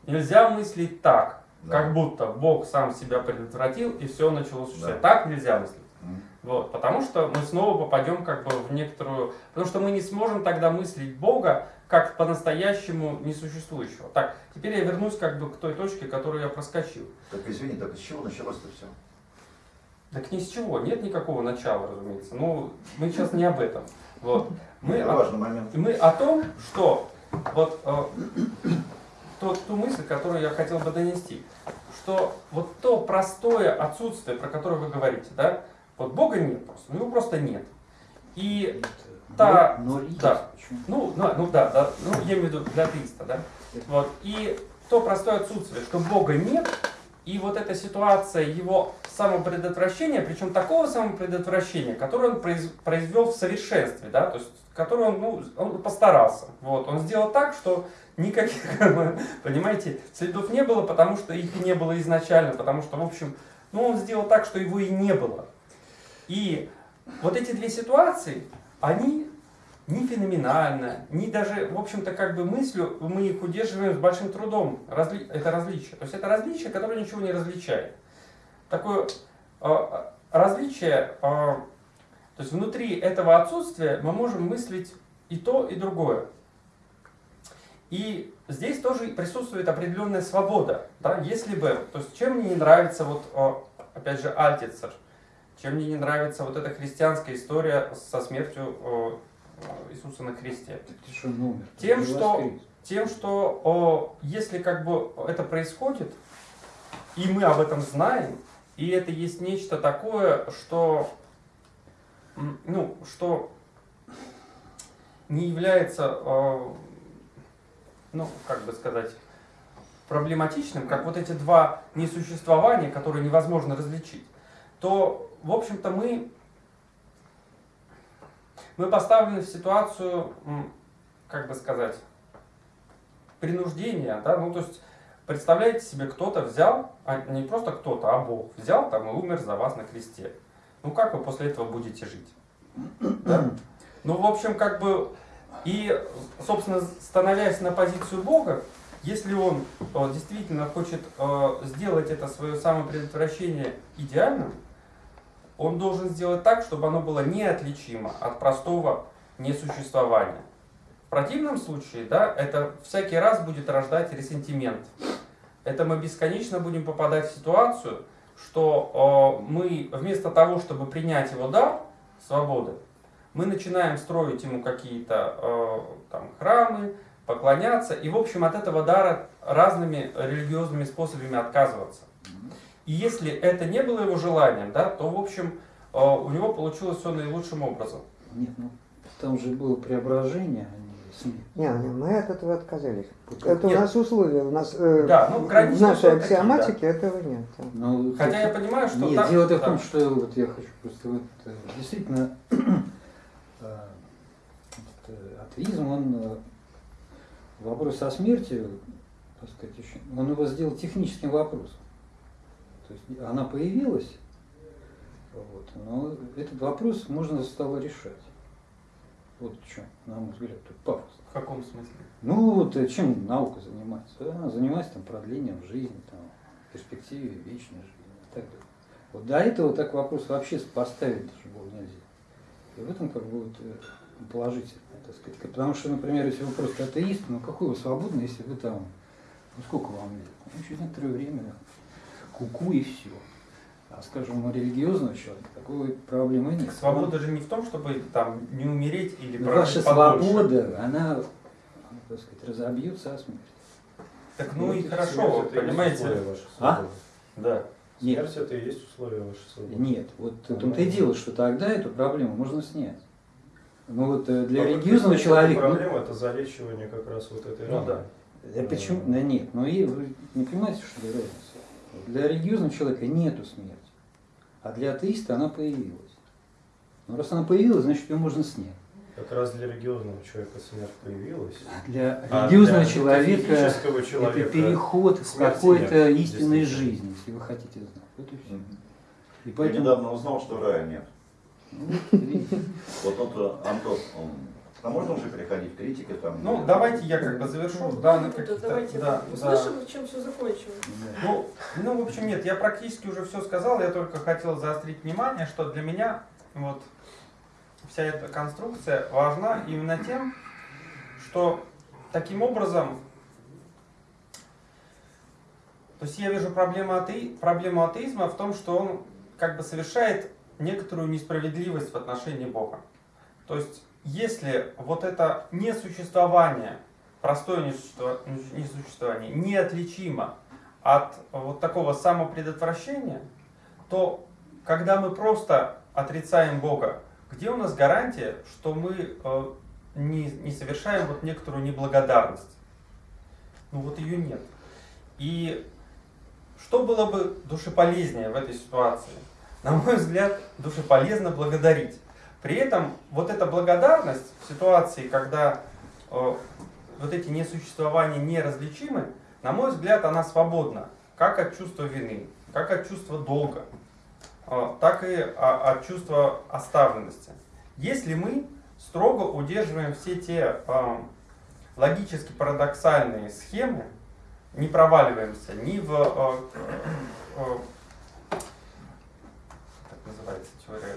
Speaker 4: Нельзя мыслить так,
Speaker 3: Да.
Speaker 4: как будто Бог сам себя предотвратил, и все началось существовать.
Speaker 3: Да.
Speaker 4: Так нельзя мыслить.
Speaker 3: М.
Speaker 4: Вот, потому что мы снова попадем как бы в некоторую... Потому что мы не сможем тогда мыслить Бога как по-настоящему несуществующего. Так, теперь я вернусь как бы к той точке, которую я проскочил.
Speaker 3: Так извини, так из чего началось-то все?
Speaker 4: Так ни с чего, нет никакого начала, разумеется. Но мы сейчас не об этом. Вот. Мы
Speaker 3: Это
Speaker 4: о,
Speaker 3: важный момент.
Speaker 4: мы о том, что вот э, тот, ту мысль, которую я хотел бы донести, что вот то простое отсутствие, про которое вы говорите, да, вот Бога нет просто, ну его просто нет. И та,
Speaker 6: Но есть.
Speaker 4: да. Ну, ну, ну да, да, ну я имею в виду для атеиста, да, вот, и то простое отсутствие, что Бога нет, и вот эта ситуация его самопредотвращения, причем такого самопредотвращения, которое он произ- произвел в совершенстве, да, то есть, которое он, ну, он постарался, вот, он сделал так, что никаких, понимаете, следов не было, потому что их не было изначально, потому что, в общем, ну, он сделал так, что его и не было. И вот эти две ситуации, они не феноменально, не даже, в общем-то, как бы мыслью мы их удерживаем с большим трудом. Разли... Это различие. То есть это различие, которое ничего не различает. Такое э, различие, э, то есть внутри этого отсутствия мы можем мыслить и то, и другое. И здесь тоже присутствует определенная свобода. Да? Если бы, то есть чем мне не нравится, вот, опять же, Альтицер, чем мне не нравится вот эта христианская история со смертью Иисуса на кресте.
Speaker 6: Что?
Speaker 4: Тем, что-. Тем, что о, если как бы это происходит, и мы об этом знаем, и это есть нечто такое, что, ну, что не является, э, ну, как бы сказать, проблематичным, как вот эти два несуществования, которые невозможно различить, то, в общем-то, мы, мы поставлены в ситуацию, как бы сказать, принуждения, да, ну, то есть, представляете себе, кто-то взял, а не просто кто-то, а Бог взял там и умер за вас на кресте. Ну, как вы после этого будете жить? Да? Ну, в общем, как бы, и, собственно, становясь на позицию Бога, если он э, действительно хочет э, сделать это свое самопредотвращение идеальным, он должен сделать так, чтобы оно было неотличимо от простого несуществования. В противном случае, да, это всякий раз будет рождать ресентимент. Это мы бесконечно будем попадать в ситуацию, что э, мы вместо того, чтобы принять его дар свободы, мы начинаем строить ему какие-то э, там храмы, поклоняться, и, в общем, от этого дара разными религиозными способами отказываться. И если это не было его желанием, да, то, в общем, э, у него получилось все наилучшим образом.
Speaker 6: Нет, ну там же было преображение, а не смерть.
Speaker 1: Не, мы от этого отказались. Это у
Speaker 4: Нет.
Speaker 1: нас условия, у нас э,
Speaker 4: Да, ну,
Speaker 1: в нашей
Speaker 4: такие,
Speaker 1: аксиоматике этого нет. да.
Speaker 6: Ну,
Speaker 4: Хотя я понимаю, что...
Speaker 6: Нет,
Speaker 4: так-
Speaker 6: дело в
Speaker 4: да.
Speaker 6: том, что вот я хочу просто вот, э, действительно э, атеизм, он вопрос о смерти, так сказать, еще, он его сделал техническим вопросом. То есть она появилась, вот, но этот вопрос можно стало решать. Вот в чем, на мой взгляд, тут пафос.
Speaker 4: В каком смысле?
Speaker 6: Ну вот э, чем наука занимается? Она занимается там продлением жизни, там, перспективе вечной жизни и так далее. Вот до этого так вопрос вообще поставить даже было нельзя. И в этом как бы вот э, положительно, так сказать. Потому что, например, если вы просто атеист, ну какой вы свободный, если вы там, ну сколько вам лет? Ну, через некоторое время куку и все. А скажем, у религиозного человека такой проблемы нет.
Speaker 4: Свобода же не в том, чтобы там не умереть или
Speaker 6: Ну, Ваша
Speaker 4: подольше.
Speaker 6: свобода, она, так сказать, разобьется о смерть.
Speaker 4: Так ну и хорошо,
Speaker 7: это
Speaker 4: понимаете?
Speaker 6: А?
Speaker 7: свободы.
Speaker 4: Да.
Speaker 6: Нет,
Speaker 7: Смерть это и есть условие вашей свободы.
Speaker 6: Нет, вот в том-то и дело, что тогда эту проблему можно снять. Ну вот э, для
Speaker 7: А
Speaker 6: религиозного
Speaker 7: вот
Speaker 6: человека... ну,
Speaker 7: Проблема это залечивание как раз вот этой
Speaker 4: Ну
Speaker 7: раны.
Speaker 4: да.
Speaker 6: э, почему? Да нет, но и вы не понимаете, что ли разница? Для религиозного человека нету смерти, а для атеиста она появилась. Но раз она появилась, значит ее можно снять.
Speaker 7: Как раз для религиозного человека смерть появилась.
Speaker 6: А для
Speaker 7: А
Speaker 6: религиозного
Speaker 7: для
Speaker 6: человека
Speaker 7: человека
Speaker 6: это переход в какой-то истинной жизни, если вы хотите знать. Вот и все. И
Speaker 3: Я
Speaker 6: поэтому...
Speaker 3: недавно узнал, что рая нет.
Speaker 6: Ну, вот,
Speaker 3: тут Антон, он, а можно уже переходить к критике там?
Speaker 4: Ну, давайте я как бы завершу данные
Speaker 8: Да,
Speaker 4: каких-то...
Speaker 8: давайте
Speaker 4: Да, да.
Speaker 8: услышим, чем все закончилось.
Speaker 6: Да.
Speaker 4: Ну, ну, в общем, нет, я практически уже все сказал, я только хотел заострить внимание, что для меня вот вся эта конструкция важна именно тем, что таким образом, то есть я вижу проблему, ате... проблему атеизма в том, что он как бы совершает некоторую несправедливость в отношении Бога. То есть, если вот это несуществование, простое несущество- несуществование, неотличимо от вот такого самопредотвращения, то когда мы просто отрицаем Бога, где у нас гарантия, что мы э, не, не совершаем вот некоторую неблагодарность? Ну вот ее нет. И что было бы душеполезнее в этой ситуации? На мой взгляд, душеполезно благодарить. При этом вот эта благодарность в ситуации, когда э, вот эти несуществования неразличимы, на мой взгляд, она свободна. Как от чувства вины, как от чувства долга, э, так и а- от чувства оставленности. Если мы строго удерживаем все те э, логически парадоксальные схемы, не проваливаемся ни в э, э, как называется теория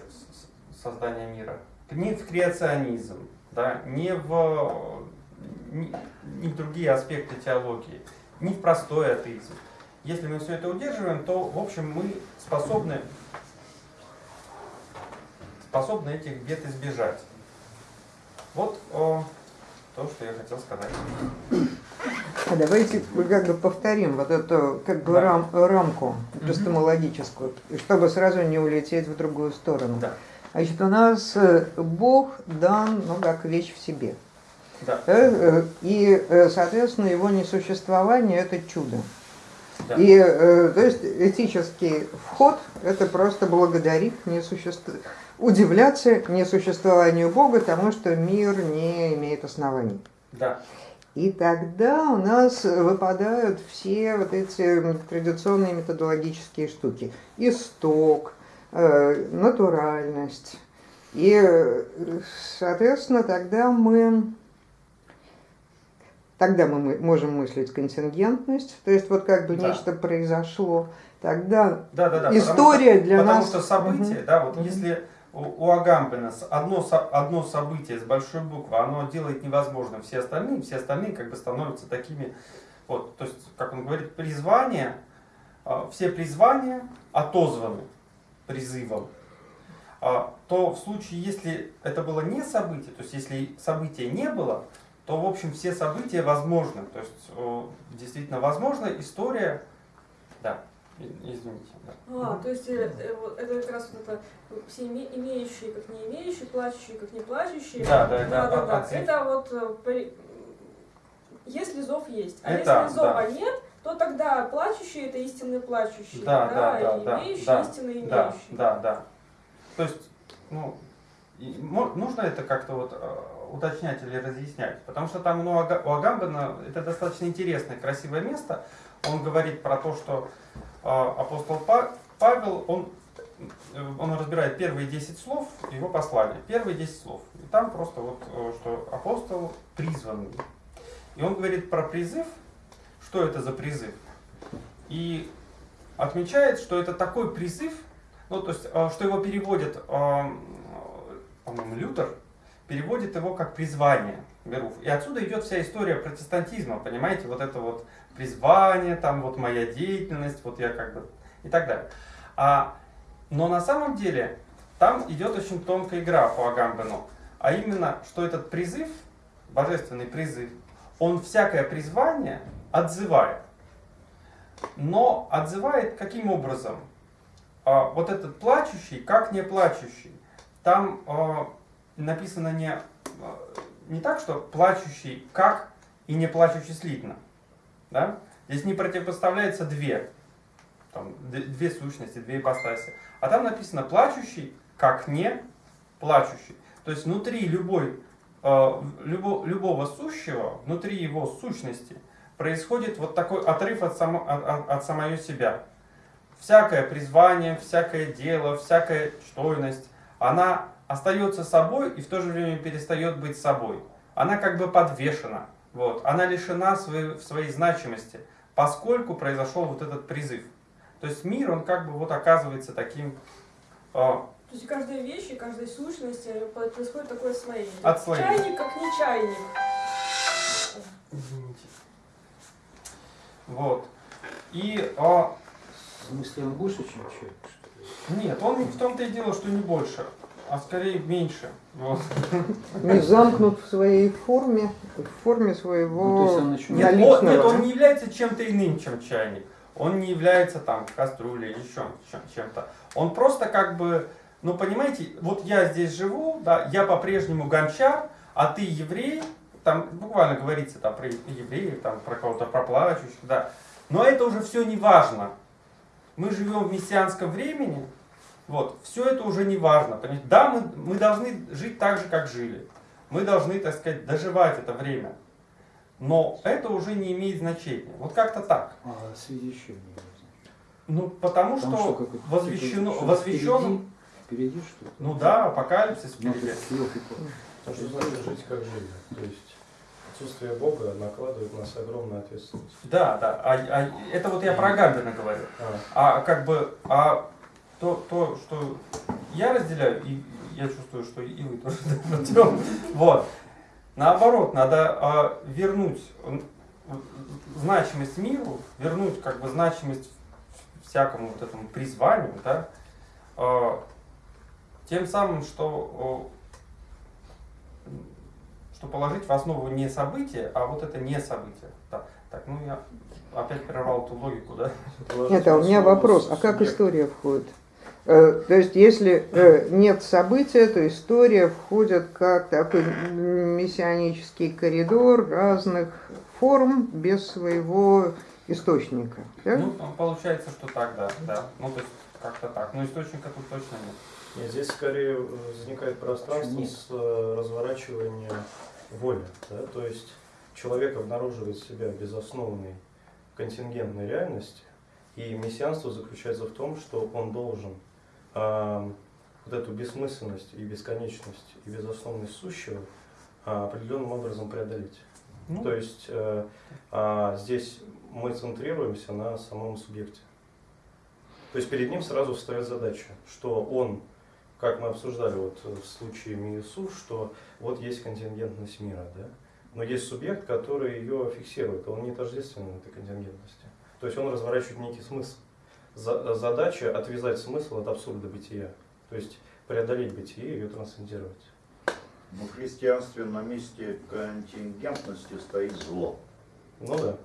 Speaker 4: создания мира, ни в креационизм, да, ни в ни, ни в другие аспекты теологии, ни в простой атеизм. Если мы все это удерживаем, то, в общем, мы способны, способны этих бед избежать. Вот о, то, что я хотел сказать.
Speaker 1: А давайте мы как бы повторим вот эту как бы
Speaker 4: Да.
Speaker 1: рам- рамку эпистемологическую, и чтобы сразу не улететь в другую сторону.
Speaker 4: Да.
Speaker 1: Значит, у нас э, Бог дан, ну, как вещь в себе.
Speaker 4: Да.
Speaker 1: Да, э, И, э, соответственно, его несуществование – это чудо.
Speaker 4: Да.
Speaker 1: И, э, то есть, этический вход – это просто благодарить несуществ... удивляться несуществованию Бога, тому, что мир не имеет оснований.
Speaker 4: Да.
Speaker 1: И тогда у нас выпадают все вот эти традиционные методологические штуки. Исток, э, натуральность. И, э, соответственно, тогда мы, тогда мы можем мыслить контингентность, то есть вот как бы
Speaker 4: Да.
Speaker 1: нечто произошло. Тогда
Speaker 4: Да, да, да.
Speaker 1: История
Speaker 4: потому
Speaker 1: для
Speaker 4: потому
Speaker 1: нас-
Speaker 4: что событие,
Speaker 1: Мгм.
Speaker 4: да, вот
Speaker 1: Мгм.
Speaker 4: если у, у Агамбена одно, одно событие с большой буквы, оно делает невозможным все остальные, все остальные как бы становятся такими, вот, то есть, как он говорит, призвания, а, все призвания отозваны призывом, А, то в случае, если это было не событие, то есть если события не было, то, в общем, все события возможны. То есть, э, действительно возможна история, да, извините, да.
Speaker 8: А, то есть э, э, это как раз вот это все име- имеющие, как не имеющие, плачущие, как не плачущие.
Speaker 4: Да, да,
Speaker 8: да,
Speaker 4: да,
Speaker 8: да, да.
Speaker 4: отзыв.
Speaker 8: Это вот если зов есть. А
Speaker 4: Это,
Speaker 8: если зова
Speaker 4: да.
Speaker 8: нет, то тогда плачущие это истинные плачущие,
Speaker 4: Да, да, да, да,
Speaker 8: имеющие
Speaker 4: да,
Speaker 8: истинные имеющие.
Speaker 4: Да, да, да. То есть, ну, нужно это как-то вот э, уточнять или разъяснять, потому что там ну, у Агамбена это достаточно интересное, красивое место. Он говорит про то, что э, апостол Па- Павел, он, э, он разбирает первые 10 слов его послания, первые 10 слов. И там просто вот, что апостол призванный. И он говорит про призыв, что это за призыв. И отмечает, что это такой призыв, ну, то есть, э, что его переводит, э, по-моему, Лютер, переводит его как призвание Беруф. И отсюда идет вся история протестантизма, понимаете, вот это вот призвание, там вот моя деятельность, вот я как бы и так далее. А, но на самом деле там идет очень тонкая игра по Агамбену, а именно, что этот призыв, божественный призыв, он всякое призвание отзывает. Но отзывает каким образом? А, вот этот плачущий, как не плачущий. Там а, написано не, а, не так, что плачущий как и не плачущий слитно. Да? Здесь не противопоставляется две, там, две сущности, две ипостаси. А там написано плачущий как не плачущий. То есть внутри любой, э, любо- любого сущего, внутри его сущности происходит вот такой отрыв от, само, от, от- от самого себя. Всякое призвание, всякое дело, всякая чтойность, она остается собой и в то же время перестает быть собой. Она как бы подвешена, вот. она лишена своей, своей значимости, поскольку произошел вот этот призыв. То есть мир, он как бы вот оказывается таким э,
Speaker 8: То есть каждая вещь и каждая сущность э, происходит такое освоение.
Speaker 4: Отслоение.
Speaker 8: Чайник как не чайник.
Speaker 4: Извините. Вот. И а,
Speaker 6: В смысле, он больше, чем человек, что ли?
Speaker 4: Нет, он в том-то и дело, что не больше, а скорее меньше. Вот.
Speaker 1: Не замкнут в своей форме, в форме
Speaker 6: Ну, то
Speaker 1: своего
Speaker 6: есть он еще не-
Speaker 4: Нет, он, нет, он не является чем-то иным, чем чайник. Он не является там кастрюлей или еще чем- чем-то. Он просто как бы, ну понимаете, вот я здесь живу, да, я по-прежнему гончар, а ты еврей, там буквально говорится там про евреев, там про кого-то, про плачущих, да. Но это уже все не важно. Мы живем в мессианском времени, вот, все это уже не важно. понимаете? Да, мы, мы должны жить так же, как жили. Мы должны, так сказать, доживать это время. Но это уже не имеет значения. Вот как-то так.
Speaker 6: А в связи с чем?
Speaker 4: Ну, потому что,
Speaker 6: это,
Speaker 4: возвещено,
Speaker 6: типа, что
Speaker 4: возвещен,
Speaker 6: Впереди, впереди что-то?
Speaker 4: ну да, апокалипсис впереди.
Speaker 7: Что значит жить как жили. То есть отсутствие Бога накладывает на нас огромную ответственность.
Speaker 4: Да, да. А, а это вот я про Гамбина говорю.
Speaker 7: А,
Speaker 4: А как бы, а то, то, что я разделяю, и я чувствую, что и вы тоже даете, вот. Наоборот, надо а, вернуть значимость миру, вернуть как бы значимость всякому вот этому призванию, да, а, тем самым, что, что положить в основу не событие, а вот это не событие. Да. Так, ну я опять прервал эту логику, да?
Speaker 1: Нет, а у меня вопрос, а как история входит? Э, То есть, если э, нет события, то история входит как такой мессианический коридор разных форм без своего источника. да?
Speaker 4: Ну, получается, что так, да, да. Ну, то есть, как-то так. Но источника тут точно нет.
Speaker 7: Нет, здесь скорее возникает пространство
Speaker 6: Нет.
Speaker 7: с э, разворачиванием воли. Да? То есть человек обнаруживает себя в безосновной контингентной реальности, и мессианство заключается в том, что он должен а, вот эту бессмысленность и бесконечность и безосновность сущего а, определенным образом преодолеть.
Speaker 4: Ну,
Speaker 7: То есть э, а, здесь мы центрируемся на самом субъекте. То есть перед ним сразу встает задача, что он, как мы обсуждали вот в случае Миесу, что вот есть контингентность мира, да? но есть субъект, который ее фиксирует, он не тождественен этой контингентности. То есть он разворачивает некий смысл. За- задача отвязать смысл от абсурда бытия, то есть преодолеть бытие и ее трансцендировать.
Speaker 3: Ну, в христианстве на месте контингентности стоит зло.
Speaker 7: Ну да.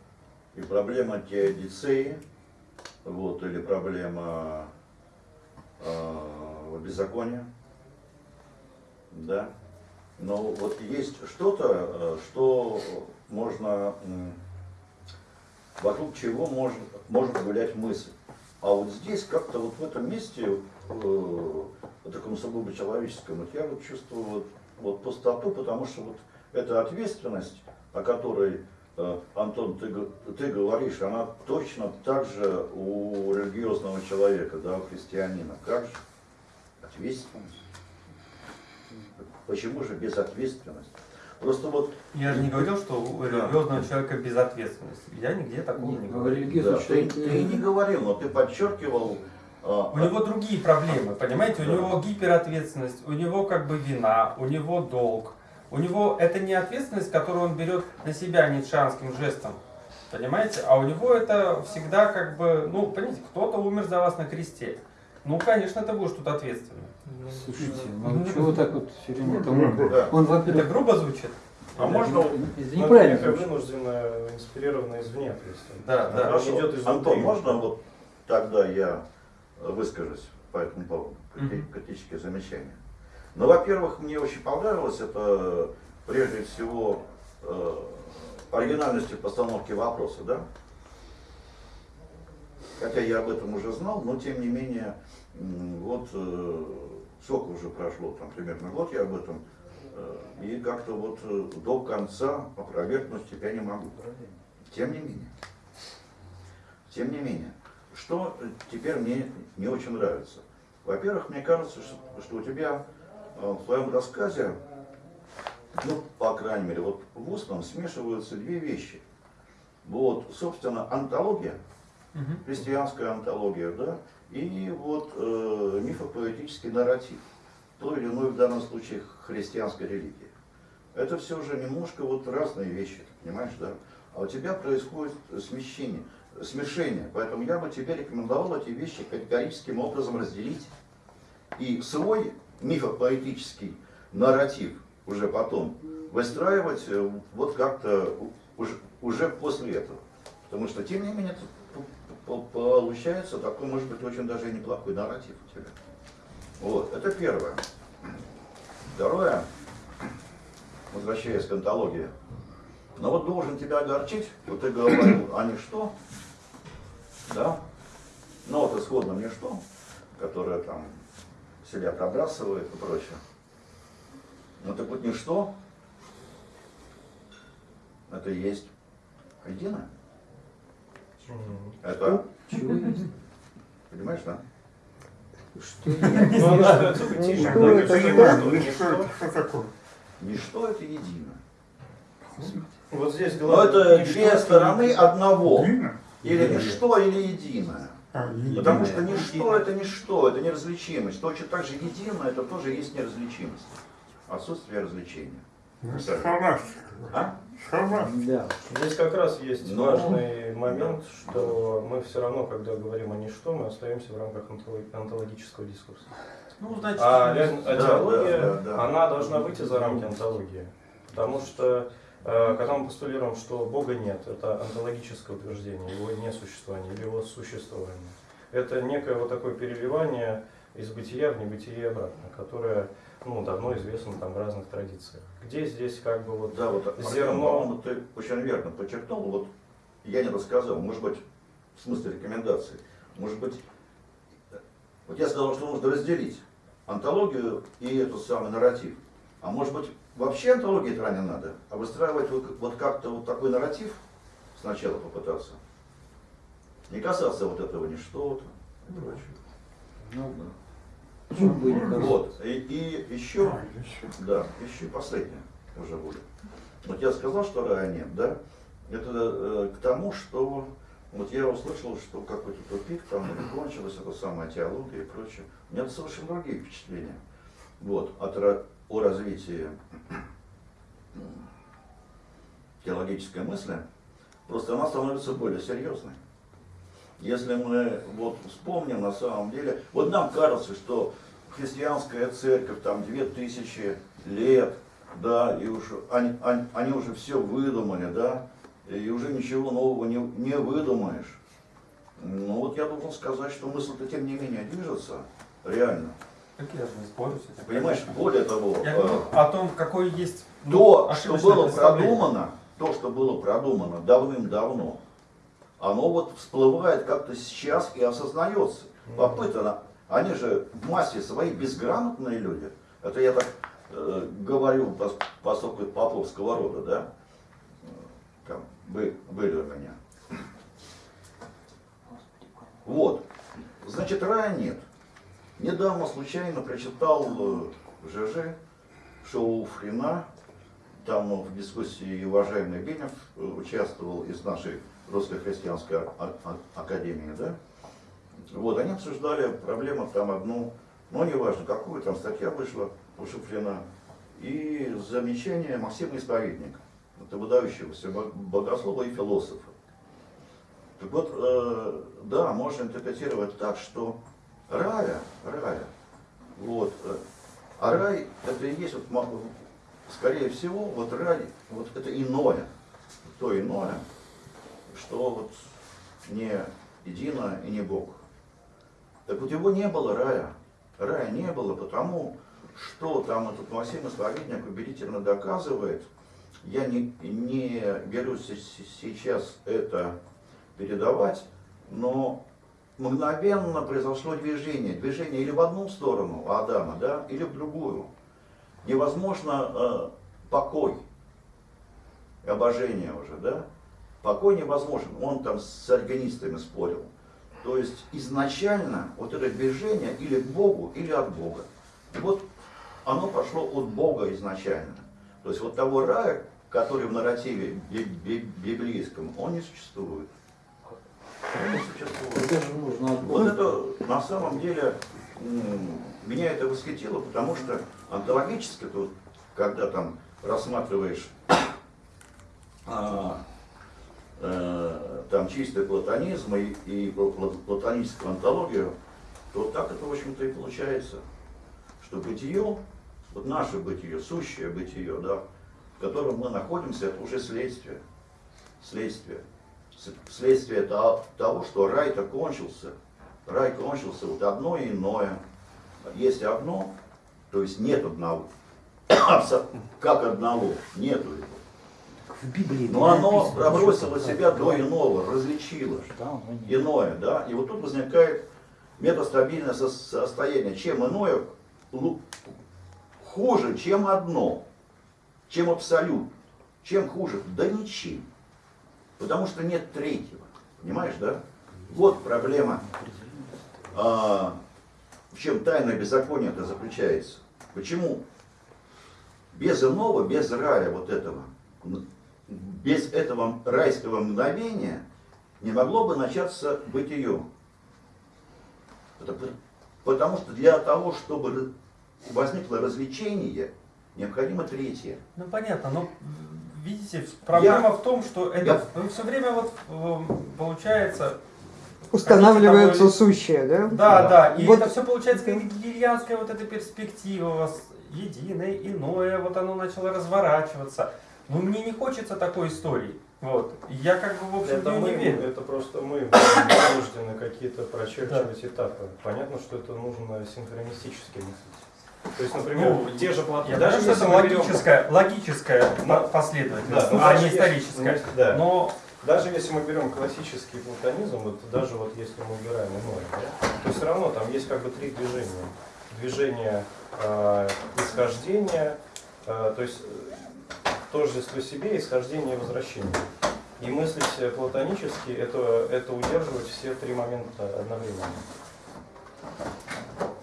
Speaker 3: И проблема теодицеи, вот, или проблема э, беззакония, да. Но вот есть что-то, э, что можно, вокруг чего может, может гулять мысль. А вот здесь как-то вот в этом месте, э, в таком сугубо человеческом, вот я вот чувствую вот, вот пустоту, потому что вот эта ответственность, о которой Э, Антон, ты, ты говоришь, она точно так же у религиозного человека, да, у христианина. Как же? Ответственность. Почему же безответственность? Просто вот
Speaker 4: я же не говорил, что у религиозного человека безответственность. Я нигде такого не
Speaker 6: Нет, ну,
Speaker 4: говорил.
Speaker 3: да, ты, ты не говорил, но ты подчеркивал. а,
Speaker 4: У него другие проблемы, понимаете? У
Speaker 3: Да.
Speaker 4: него гиперответственность, у него как бы вина, у него долг. У него это не ответственность, которую он берет на себя ницшанским жестом. Понимаете? А у него это всегда как бы, ну, понимаете, кто-то умер за вас на кресте. Ну, конечно, ты будешь тут ответственным.
Speaker 6: Слушайте, ну чего так вот все время там?
Speaker 3: да.
Speaker 6: Он,
Speaker 4: Это
Speaker 6: во-первых,
Speaker 4: грубо звучит?
Speaker 3: А можно
Speaker 6: это
Speaker 7: Но это
Speaker 6: неправильно звучит.
Speaker 7: вынужденная, инспирированная извне ответственность.
Speaker 4: Да, да.
Speaker 7: Она
Speaker 3: Хорошо.
Speaker 7: идет изнутри.
Speaker 3: Антон, можно вот тогда я выскажусь по этому поводу, критические замечания? Ну, во-первых, мне очень понравилось это, прежде всего, э, оригинальностью постановки вопроса, да? Хотя я об этом уже знал, но тем не менее, вот э, сколько уже прошло, там примерно год я об этом, э, и как-то вот э, до конца опровергнуть тебя не могу. Тем не менее, тем не менее, что э, теперь мне не очень нравится. Во-первых, мне кажется, что, у тебя в твоем рассказе, ну, по крайней мере, вот в устном смешиваются две вещи. Вот, собственно, антология, христианская антология, да, и вот э, мифопоэтический нарратив, той или иной в данном случае христианской религии. Это все же немножко вот разные вещи, понимаешь, да? А у тебя происходит смещение. смешение. Поэтому я бы тебе рекомендовал эти вещи категорическим образом разделить и свой мифопоэтический нарратив уже потом выстраивать э, вот как-то уже, уже после этого. Потому что, тем не менее, получается такой, может быть, очень даже и неплохой нарратив у тебя. Вот, это первое. Второе, возвращаясь к антологии. Но вот должен тебя огорчить, вот ты говорил, а ничто, да, но вот исходно ничто, которое там себя пробрасывает и прочее. Ну так вот ничто, это и есть единое. Это,
Speaker 6: Чего есть?
Speaker 3: понимаешь, да?
Speaker 6: Что
Speaker 7: Ну,
Speaker 1: Ну, это
Speaker 4: Ну,
Speaker 7: что
Speaker 4: что
Speaker 7: ничто.
Speaker 4: это,
Speaker 3: это единое.
Speaker 7: Вот здесь
Speaker 3: Но
Speaker 7: главное.
Speaker 3: это
Speaker 7: ничто
Speaker 3: две
Speaker 7: это
Speaker 3: стороны одного. Или ничто, или единое.
Speaker 4: А, единое.
Speaker 3: Потому что ничто это ничто, это неразличимость. Точно так же единое, это тоже есть неразличимость. Отсутствие различения.
Speaker 4: Схоластика.
Speaker 3: А?
Speaker 4: Схоластика.
Speaker 6: Да.
Speaker 7: Здесь как раз есть
Speaker 3: Ну,
Speaker 7: важный момент, что мы все равно, когда говорим о ничто, мы остаемся в рамках онтолог- онтологического дискурса.
Speaker 4: Ну, значит,
Speaker 7: А ля-
Speaker 3: Да,
Speaker 7: теология,
Speaker 3: да, да, да.
Speaker 7: она должна выйти за рамки онтологии. Потому что, э, когда мы постулируем, что Бога нет, это онтологическое утверждение, его несуществование или его существование. Это некое вот такое переливание из бытия в небытие и обратно, которое ну, давно известно там в разных традициях. Где здесь как бы вот
Speaker 3: Да, вот
Speaker 7: Зерно.
Speaker 3: ты очень верно подчеркнул. Вот я не рассказал, может быть, в смысле рекомендаций, может быть, вот я сказал, что нужно разделить антологию и этот самый нарратив. А может быть, вообще антологии это не надо, а выстраивать вот, вот как-то вот такой нарратив сначала попытаться. Не касаться вот этого ничто и прочее.
Speaker 6: Ну, почему бы и не казалось?
Speaker 3: Вот. И, и еще
Speaker 4: А.
Speaker 3: Да, еще последнее уже будет. Вот я сказал, что рая нет, да? Это э, к тому, что вот я услышал, что какой-то тупик там кончилась эта самая теология и прочее. У меня совершенно другие впечатления. Вот, от, о развитии теологической мысли. Просто она становится более серьезной. Если мы вот вспомним на самом деле, вот нам кажется, что христианская церковь там две тысячи лет, да, и уж они, они, они уже все выдумали, да, и уже ничего нового не, не выдумаешь. Ну вот я должен сказать, что мысль-то тем не менее движется, реально.
Speaker 4: Так я же не спорю с этим.
Speaker 3: Понимаешь, более того,
Speaker 4: Я
Speaker 3: э,
Speaker 4: говорю о том, какой есть ну,
Speaker 3: то, что было продумано, то, что было продумано давным-давно, оно вот всплывает как-то сейчас и осознается. Попытано. Они же в массе своей безграмотные люди. Это я так э, говорю, пос- поскольку это поповского рода, да? Э, Там бы- были у меня. Вот. Значит, рая нет. Недавно случайно прочитал э, в ЖЖ шоу Фрина. Там э, в дискуссии уважаемый Бенев э, участвовал из нашей Русской христианской академии, да? Вот, они обсуждали проблему там одну, ну неважно, какую там статья вышла у Шуфрина, и замечание Максима Исповедника, это выдающегося бо- богослова и философа. Так вот, э, да, можно интерпретировать так, что рая, рая, вот, э, а рай это и есть, вот, скорее всего, вот рай, вот это иное, то иное, что вот не едино и не Бог. Так вот его не было рая. Рая не было, потому что там этот Максим Исповедник убедительно доказывает. Я не, не берусь се- се- сейчас это передавать, но мгновенно произошло движение. Движение или в одну сторону Адама, да, или в другую. Невозможно э, покой, обожение уже, да? Покой невозможен. Он там с органистами спорил. То есть изначально вот это движение или к Богу, или от Бога. И вот оно пошло от Бога изначально. То есть вот того рая, который в нарративе би- би- библейском, он не существует. Он не существует. Вот это на самом деле меня это восхитило, потому что онтологически, тут, когда там рассматриваешь а, там чистый платонизм и, и пла- платоническую антологию, то так это, в общем-то, и получается, что бытие, вот наше бытие, сущее бытие, да, в котором мы находимся, это уже следствие. Следствие. Следствие то- того, что рай-то кончился. Рай кончился, вот одно и иное. Есть одно, то есть нет одного. Как одного, нету его.
Speaker 6: В Библии
Speaker 3: Но оно
Speaker 6: что-
Speaker 3: себя до иного, различило иное, да, и вот тут возникает метастабильное со- состояние. Чем иное хуже, чем одно, чем абсолют. Чем хуже? Да ничем. Потому что нет третьего. Понимаешь, да? Вот проблема. А, в чем тайна беззакония это заключается? Почему? Без иного, без рая вот этого, без этого райского мгновения не могло бы начаться бытие. Потому что для того, чтобы возникло развлечение, необходимо третье.
Speaker 4: Ну понятно, но видите, проблема в том, что это
Speaker 3: Я-
Speaker 4: все время вот э, получается.
Speaker 1: Устанавливается
Speaker 4: Хотите
Speaker 1: сущее, да?
Speaker 4: Да, да, и
Speaker 1: Вот-
Speaker 4: это все получается как гигельянская вот эта перспектива у вас единое, иное, вот оно начало разворачиваться. Но мне не хочется такой истории. Вот. Я как бы, в общем,
Speaker 7: Это
Speaker 4: в
Speaker 7: мы,
Speaker 4: неё не верю.
Speaker 7: это просто мы вынуждены какие-то прочерчивать этапы. Понятно, что это нужно синхронистически мыслить. То есть, например,
Speaker 4: Ну,
Speaker 7: те же.
Speaker 4: Я
Speaker 7: даже
Speaker 4: что это
Speaker 7: мы берем-
Speaker 4: логическая, логическая
Speaker 7: Да.
Speaker 4: последовательность,
Speaker 7: Да, ну,
Speaker 4: а не историческая.
Speaker 7: ну, да.
Speaker 4: Но
Speaker 7: Даже если мы берем классический платонизм, вот даже вот если мы убираем иное, да, то все равно там есть как бы три движения. Движение э, исхождения, э, то есть э, тождество себе, исхождение и возвращение. И мыслить платонически это, это удерживать все три момента одновременно.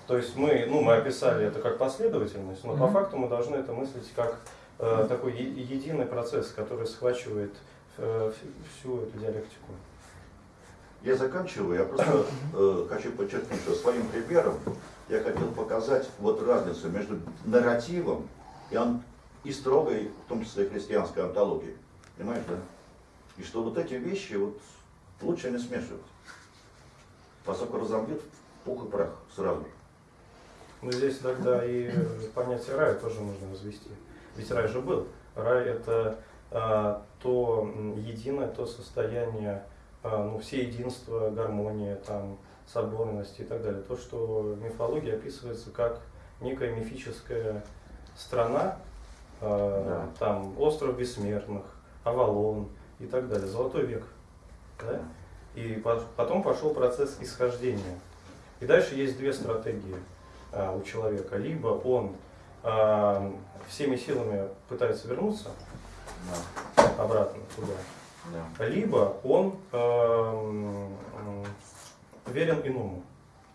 Speaker 7: То есть мы, ну, мы описали это как последовательность, но по
Speaker 4: Мгм.
Speaker 7: факту мы должны это мыслить как э, такой е- единый процесс, который схвачивает э, вс- всю эту диалектику.
Speaker 3: Я заканчиваю, я просто э, хочу подчеркнуть, что своим примером я хотел показать вот разницу между нарративом и, ан- и строгой, в том числе христианской антологией. Понимаешь, да? И что вот эти вещи вот лучше не смешивать. Поскольку разобьют в пух и прах сразу.
Speaker 7: Но здесь тогда и понятие рая тоже нужно возвести. Ведь рай же был. Рай это а, то единое, то состояние, а, ну, все единство, гармония, там, соборность и так далее. То, что в мифологии описывается как некая мифическая страна,
Speaker 3: Да.
Speaker 7: там остров бессмертных, Авалон и так далее, золотой век. Да? И по- потом пошел процесс исхождения. И дальше есть две стратегии а, у человека. Либо он а, всеми силами пытается вернуться обратно туда,
Speaker 3: Да.
Speaker 7: либо он м, верен иному,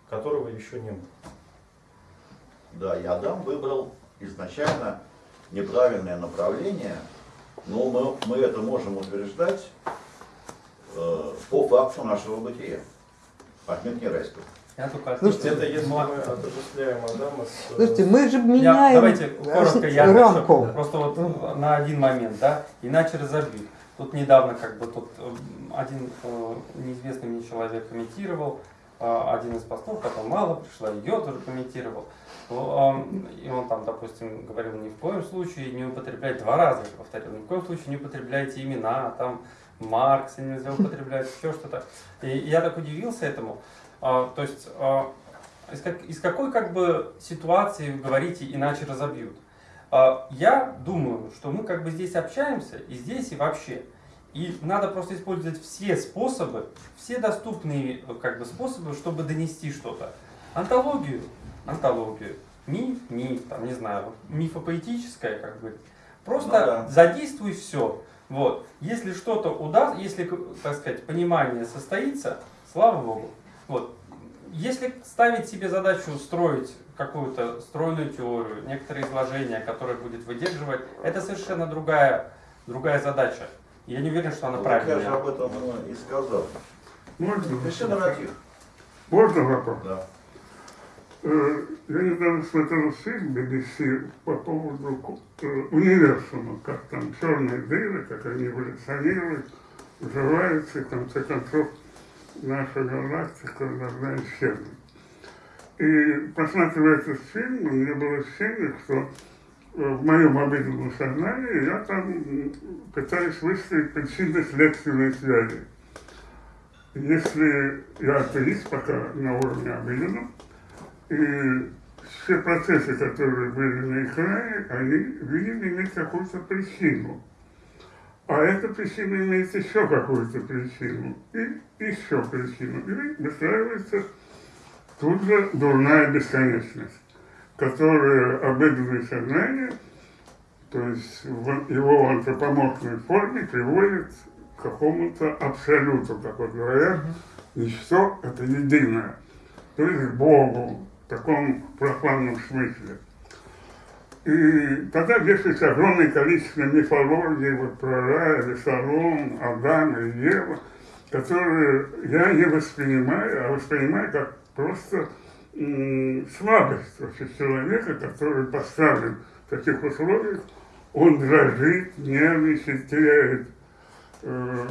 Speaker 7: которого еще не было.
Speaker 3: Да, и Адам выбрал изначально неправильное направление, но мы, мы это можем утверждать э, по факту нашего бытия. Не райского.
Speaker 4: я только
Speaker 1: Слушайте,
Speaker 7: Это если
Speaker 4: Ну,
Speaker 7: мы отождествляем Адама с... э,
Speaker 1: Слушайте, мы же
Speaker 4: Я-
Speaker 1: меняем
Speaker 4: давайте коротко я
Speaker 1: рамку.
Speaker 4: отвечу. Просто вот на один момент, да, иначе разобьют. Тут недавно как бы тут э, один э, неизвестный мне человек комментировал один из постов, потом мало пришло, ее тоже комментировал. И он там, допустим, говорил, ни в коем случае не употреблять, два раза повторил, ни в коем случае не употребляйте имена, там Маркса нельзя употреблять, еще что-то. И я так удивился этому. А, То есть а, из, как- из какой как бы ситуации вы говорите иначе разобьют? А, Я думаю, что мы как бы здесь общаемся и здесь, и вообще. И надо просто использовать все способы, все доступные э, как бы способы, чтобы донести что-то. Антологию, антологию, миф, миф, там, не знаю, мифопоэтическое, как бы. Просто
Speaker 3: Ну да.
Speaker 4: задействуй все. Вот. Если что-то удастся, если, так сказать, понимание состоится, слава богу. Вот. Если ставить себе задачу строить какую-то стройную теорию, некоторые изложения, которое будет выдерживать, это совершенно другая, другая задача. Я не уверен, что она
Speaker 3: Ну, так я же
Speaker 4: правильная.
Speaker 3: об этом э, и сказал.
Speaker 9: Можно?
Speaker 3: Пиши нарратив.
Speaker 9: Можно вопрос?
Speaker 3: Да.
Speaker 9: Э, Я недавно смотрел фильм BBC по поводу э, универсума, как там черные дыры, как они эволюционируют. взрывается, и в конце концов наша галактика должна исчезнуть. И просматривая этот фильм, у меня было ощущение, что в моем обыденном сознании я там пытаюсь выстроить причинно-следственные связи. Если я атеист пока на уровне обыденном, и все процессы, которые были на экране, они, видимо, имеют какую-то причину. А эта причина имеет еще какую-то причину, и еще причину. И выстраивается тут же дурная бесконечность, которая обыденное сознание, то есть в его антропоморфной форме, приводит к какому-то абсолюту, как вот говорят, ничто это единое, то есть к Богу, в таком профанном смысле. И тогда вешается огромное количество мифологии вот, про рай, Весолом, Адама и Ева, которые я не воспринимаю, а воспринимаю как просто м, слабость вообще человека, который поставлен в таких условиях, он дрожит, нервничает, теряет э,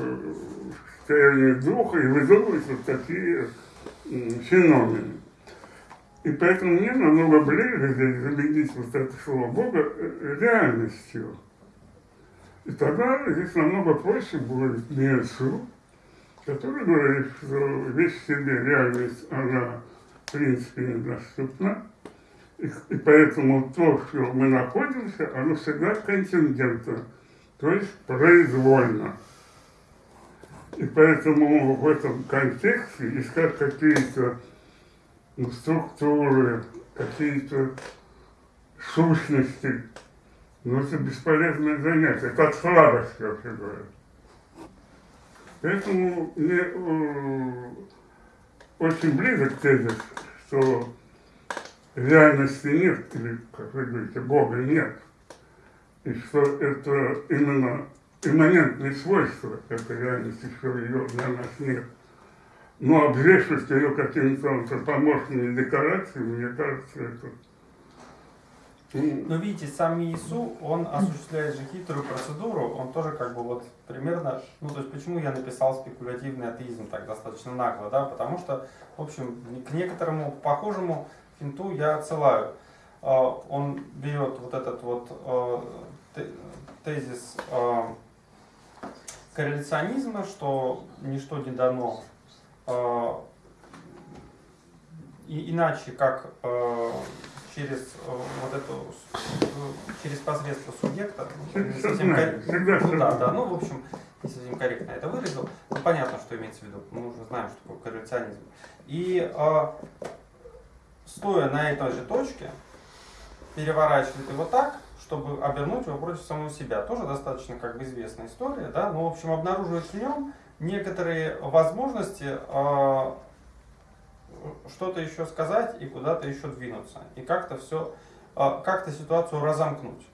Speaker 9: состояние духа и выдумывает вот такие феномены. И поэтому мне намного ближе здесь заменить вот это слово Бога э, реальностью. И тогда здесь намного проще будет Иисус, который говорит, что вещь в себе, реальность, она в принципе недоступна. И, и поэтому то, что мы находимся, оно всегда контингентно, то есть произвольно. И поэтому в этом контексте искать какие-то ну, структуры, какие-то сущности, ну, это бесполезное занятие, это от слабости, вообще говоря. Поэтому мне э, очень близок тезис, что реальности нет, или, как вы говорите, Бога нет, и что это именно имманентные свойства этой реальности, что ее для нас нет. Но обвешивать ее какими-то антропоморфными декорациями, мне кажется, это... ну,
Speaker 4: Но видите, сам Иисус, он осуществляет же хитрую процедуру, он тоже как бы вот примерно, ну то есть почему я написал спекулятивный атеизм так достаточно нагло, да, потому что, в общем, к некоторому похожему финту я отсылаю. А, Он берет вот этот вот а, те- тезис а, корреляционизма, что ничто не дано иначе, как через э, вот эту, э, через посредство субъекта, ну, не совсем
Speaker 9: Сознание,
Speaker 4: кор-
Speaker 9: всегда
Speaker 4: ну, да, да, ну, в общем, не совсем корректно это выразил. Ну, понятно, что имеется в виду. Мы уже знаем, что такое корреляционизм. И э, стоя на этой же точке, переворачивает его так, чтобы обернуть его против самого себя. Тоже достаточно как бы известная история, да, но, в общем, обнаруживает в нем некоторые возможности э, что-то еще сказать и куда-то еще двинуться. И как-то все, как-то ситуацию разомкнуть.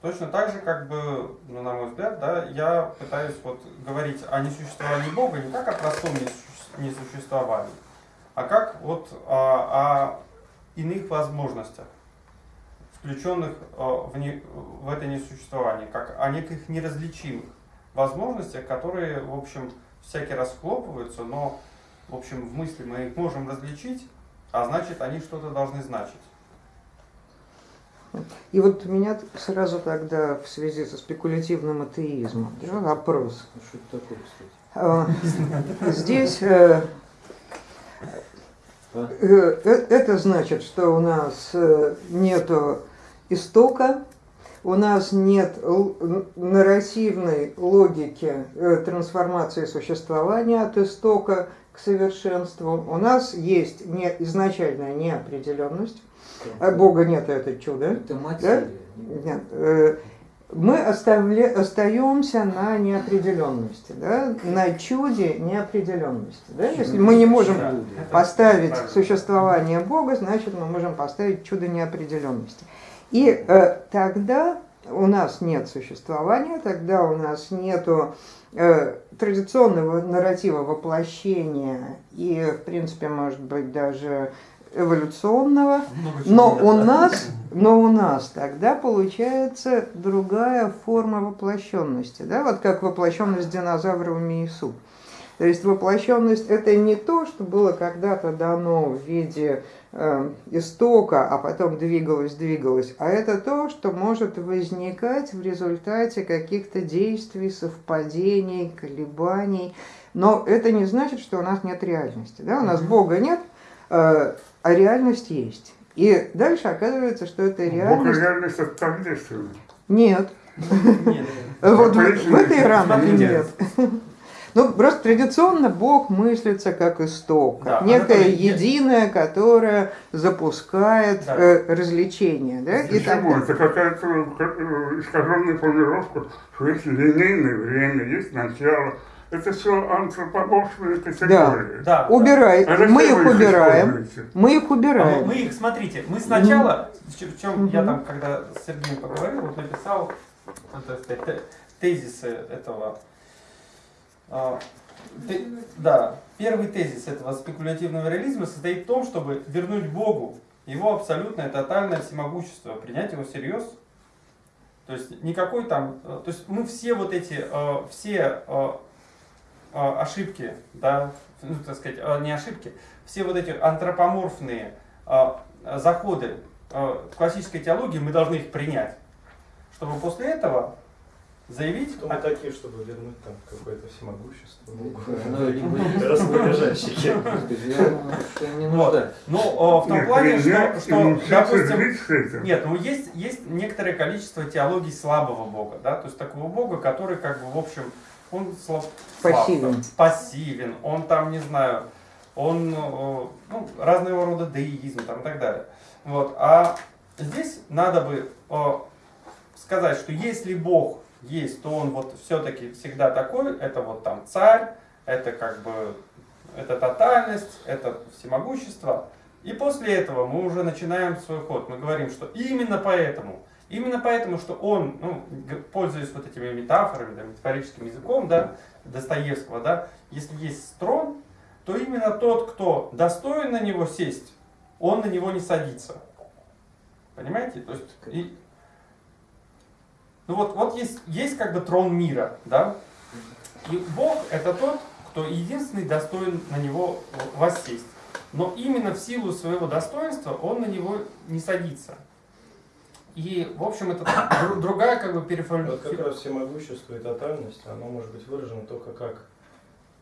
Speaker 4: Точно так же, как бы, ну, на мой взгляд, да, я пытаюсь вот говорить о несуществовании Бога не как о простом несуще- несуществовании, а как вот о, о иных возможностях, включенных э, в, не- в это несуществование, как о неких неразличимых возможностях, которые, в общем, всякий раз схлопываются, но, в общем, в мысли мы их можем различить, а значит, они что-то должны значить.
Speaker 1: И вот у меня сразу тогда в связи со спекулятивным атеизмом да, вопрос.
Speaker 6: Ну, Что это такое, кстати?
Speaker 1: А, Здесь э,
Speaker 6: А?
Speaker 1: э, э, это значит, что у нас нету истока, у нас нет нарративной логики трансформации существования от истока к совершенству. У нас есть не, изначальная неопределенность. А Бога нет, это чудо.
Speaker 6: Это материя.
Speaker 1: Нет, э, мы оставля, остаемся на неопределенности, да, на чуде неопределенности. Да? Если мы не можем
Speaker 4: Да.
Speaker 1: поставить существование Бога, значит мы можем поставить чудо неопределенности. И э, тогда у нас нет существования, тогда у нас нету э, традиционного нарратива воплощения и, в принципе, может быть, даже эволюционного,
Speaker 4: чего
Speaker 1: но у нас, но у нас тогда получается другая форма воплощенности, да, вот как воплощенность динозавра в Миису. То есть воплощенность это не то, что было когда-то дано в виде э, истока, а потом двигалось, двигалось, а это то, что может возникать в результате каких-то действий, совпадений, колебаний. Но это не значит, что у нас нет реальности. Да? У нас. Бога нет, э, а реальность есть. И дальше оказывается, что эта
Speaker 9: Бог и
Speaker 1: реальность...
Speaker 9: реальность это тождественно.
Speaker 1: Нет.
Speaker 4: Нет.
Speaker 1: Вот в, этой рамке нет. Ну, просто традиционно Бог мыслится как исток,
Speaker 4: Да,
Speaker 1: как некое
Speaker 4: Анатолий, я-
Speaker 1: единое, которое запускает
Speaker 4: Да.
Speaker 1: э, развлечения. Да? И так-
Speaker 9: Почему? Это какая-то э, искаженная формулировка, что есть линейное время, есть начало. Это все антропоморфные категории.
Speaker 4: Да.
Speaker 1: Убирай,
Speaker 9: А
Speaker 1: мы их убираем,
Speaker 9: используете?
Speaker 1: мы их
Speaker 4: А мы,
Speaker 1: убираем.
Speaker 4: мы их, смотрите, мы сначала, в чем, я там, когда с Сергеем поговорил, вот написал, сказать, тезисы этого. А, те- да, первый тезис этого спекулятивного реализма состоит в том, чтобы вернуть Богу его абсолютное тотальное всемогущество, принять его всерьез. То есть никакой там, э, то есть мы все вот эти, э, все э, ошибки, да, ну, так сказать, не ошибки, все вот эти антропоморфные заходы классической теологии, мы должны их принять, чтобы после этого заявить,
Speaker 7: Кто мы такие, чтобы вернуть там какое-то всемогущество? Богу?
Speaker 6: Ну,
Speaker 4: ну, э, в том плане, что, допустим. Нет, ну есть, есть некоторое количество теологий слабого Бога, да, то есть такого Бога, который как бы в общем, он слаб,
Speaker 1: Пассивен.
Speaker 4: пассивен, он там, не знаю, он, э, ну, разного рода деизм там и так далее. Вот, а здесь надо бы э, сказать, что если Бог есть, то он вот все-таки всегда такой, это вот там царь, это как бы, это тотальность, это всемогущество, и после этого мы уже начинаем свой ход. Мы говорим, что именно поэтому, именно поэтому, что он, ну, пользуясь вот этими метафорами, да, метафорическим языком, да, Достоевского, да, если есть трон, то именно тот, кто достоин на него сесть, он на него не садится. Понимаете? То есть, и- ну вот, вот есть, есть как бы трон мира, да, и Бог это тот, кто единственный достоин на него воссесть. Но именно в силу своего достоинства он на него не садится. И, в общем, это дру- другая как бы
Speaker 7: Вот как
Speaker 4: переформулировка.
Speaker 7: раз всемогущество и тотальность, оно может быть выражено только как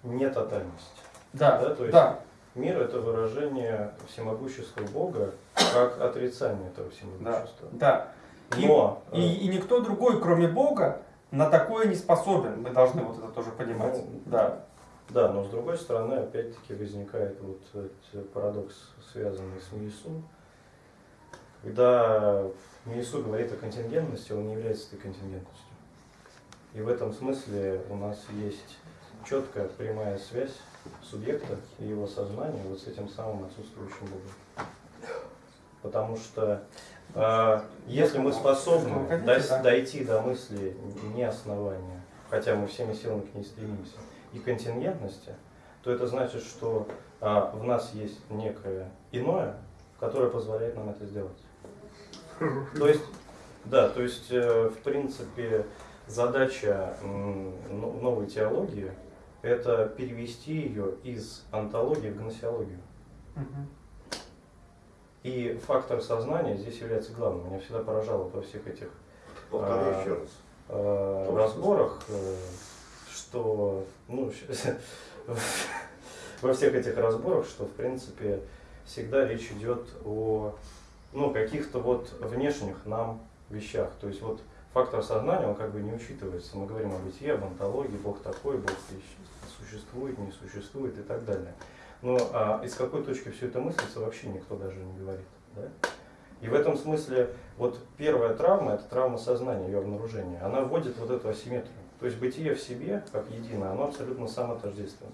Speaker 7: нетотальность.
Speaker 4: Да,
Speaker 7: Да, то есть
Speaker 4: да,
Speaker 7: Мир – это выражение всемогущества Бога как отрицание этого
Speaker 4: да,
Speaker 7: всемогущества.
Speaker 4: да. И,
Speaker 7: Но
Speaker 4: и,
Speaker 7: э,
Speaker 4: и никто другой, кроме Бога, на такое не способен. Мы должны вот это тоже понимать.
Speaker 7: Ну,
Speaker 4: Да.
Speaker 7: Да, но с другой стороны, опять-таки возникает вот этот парадокс, связанный с Миесу. Когда Миесу говорит о контингентности, он не является этой контингентностью. И в этом смысле у нас есть четкая прямая связь субъекта и его сознания вот с этим самым отсутствующим Богом. Потому что если мы способны дойти до мысли не основания, хотя мы всеми силами к ней стремимся, и контингентности, то это значит, что а, в нас есть некое иное, которое позволяет нам это сделать. То есть, да, то есть, э, в принципе, задача но- новой теологии – это перевести ее из антологии в гносеологию. И фактор сознания здесь является главным. Меня всегда поражало во всех этих
Speaker 3: Повторю
Speaker 7: А,
Speaker 3: еще раз. Что
Speaker 7: разборах, э, что, ну, во всех этих разборах, что, в принципе, всегда речь идет о, ну, каких-то вот внешних нам вещах. То есть вот фактор сознания, он как бы не учитывается. Мы говорим о бытие, об антологии, Бог такой, Бог существует, не существует и так далее. Но а, из какой точки все это мыслится, вообще никто даже не говорит. Да? И в этом смысле вот первая травма, это травма сознания, ее обнаружение, она вводит вот эту асимметрию. То есть бытие в себе, как единое, оно абсолютно самотождественно.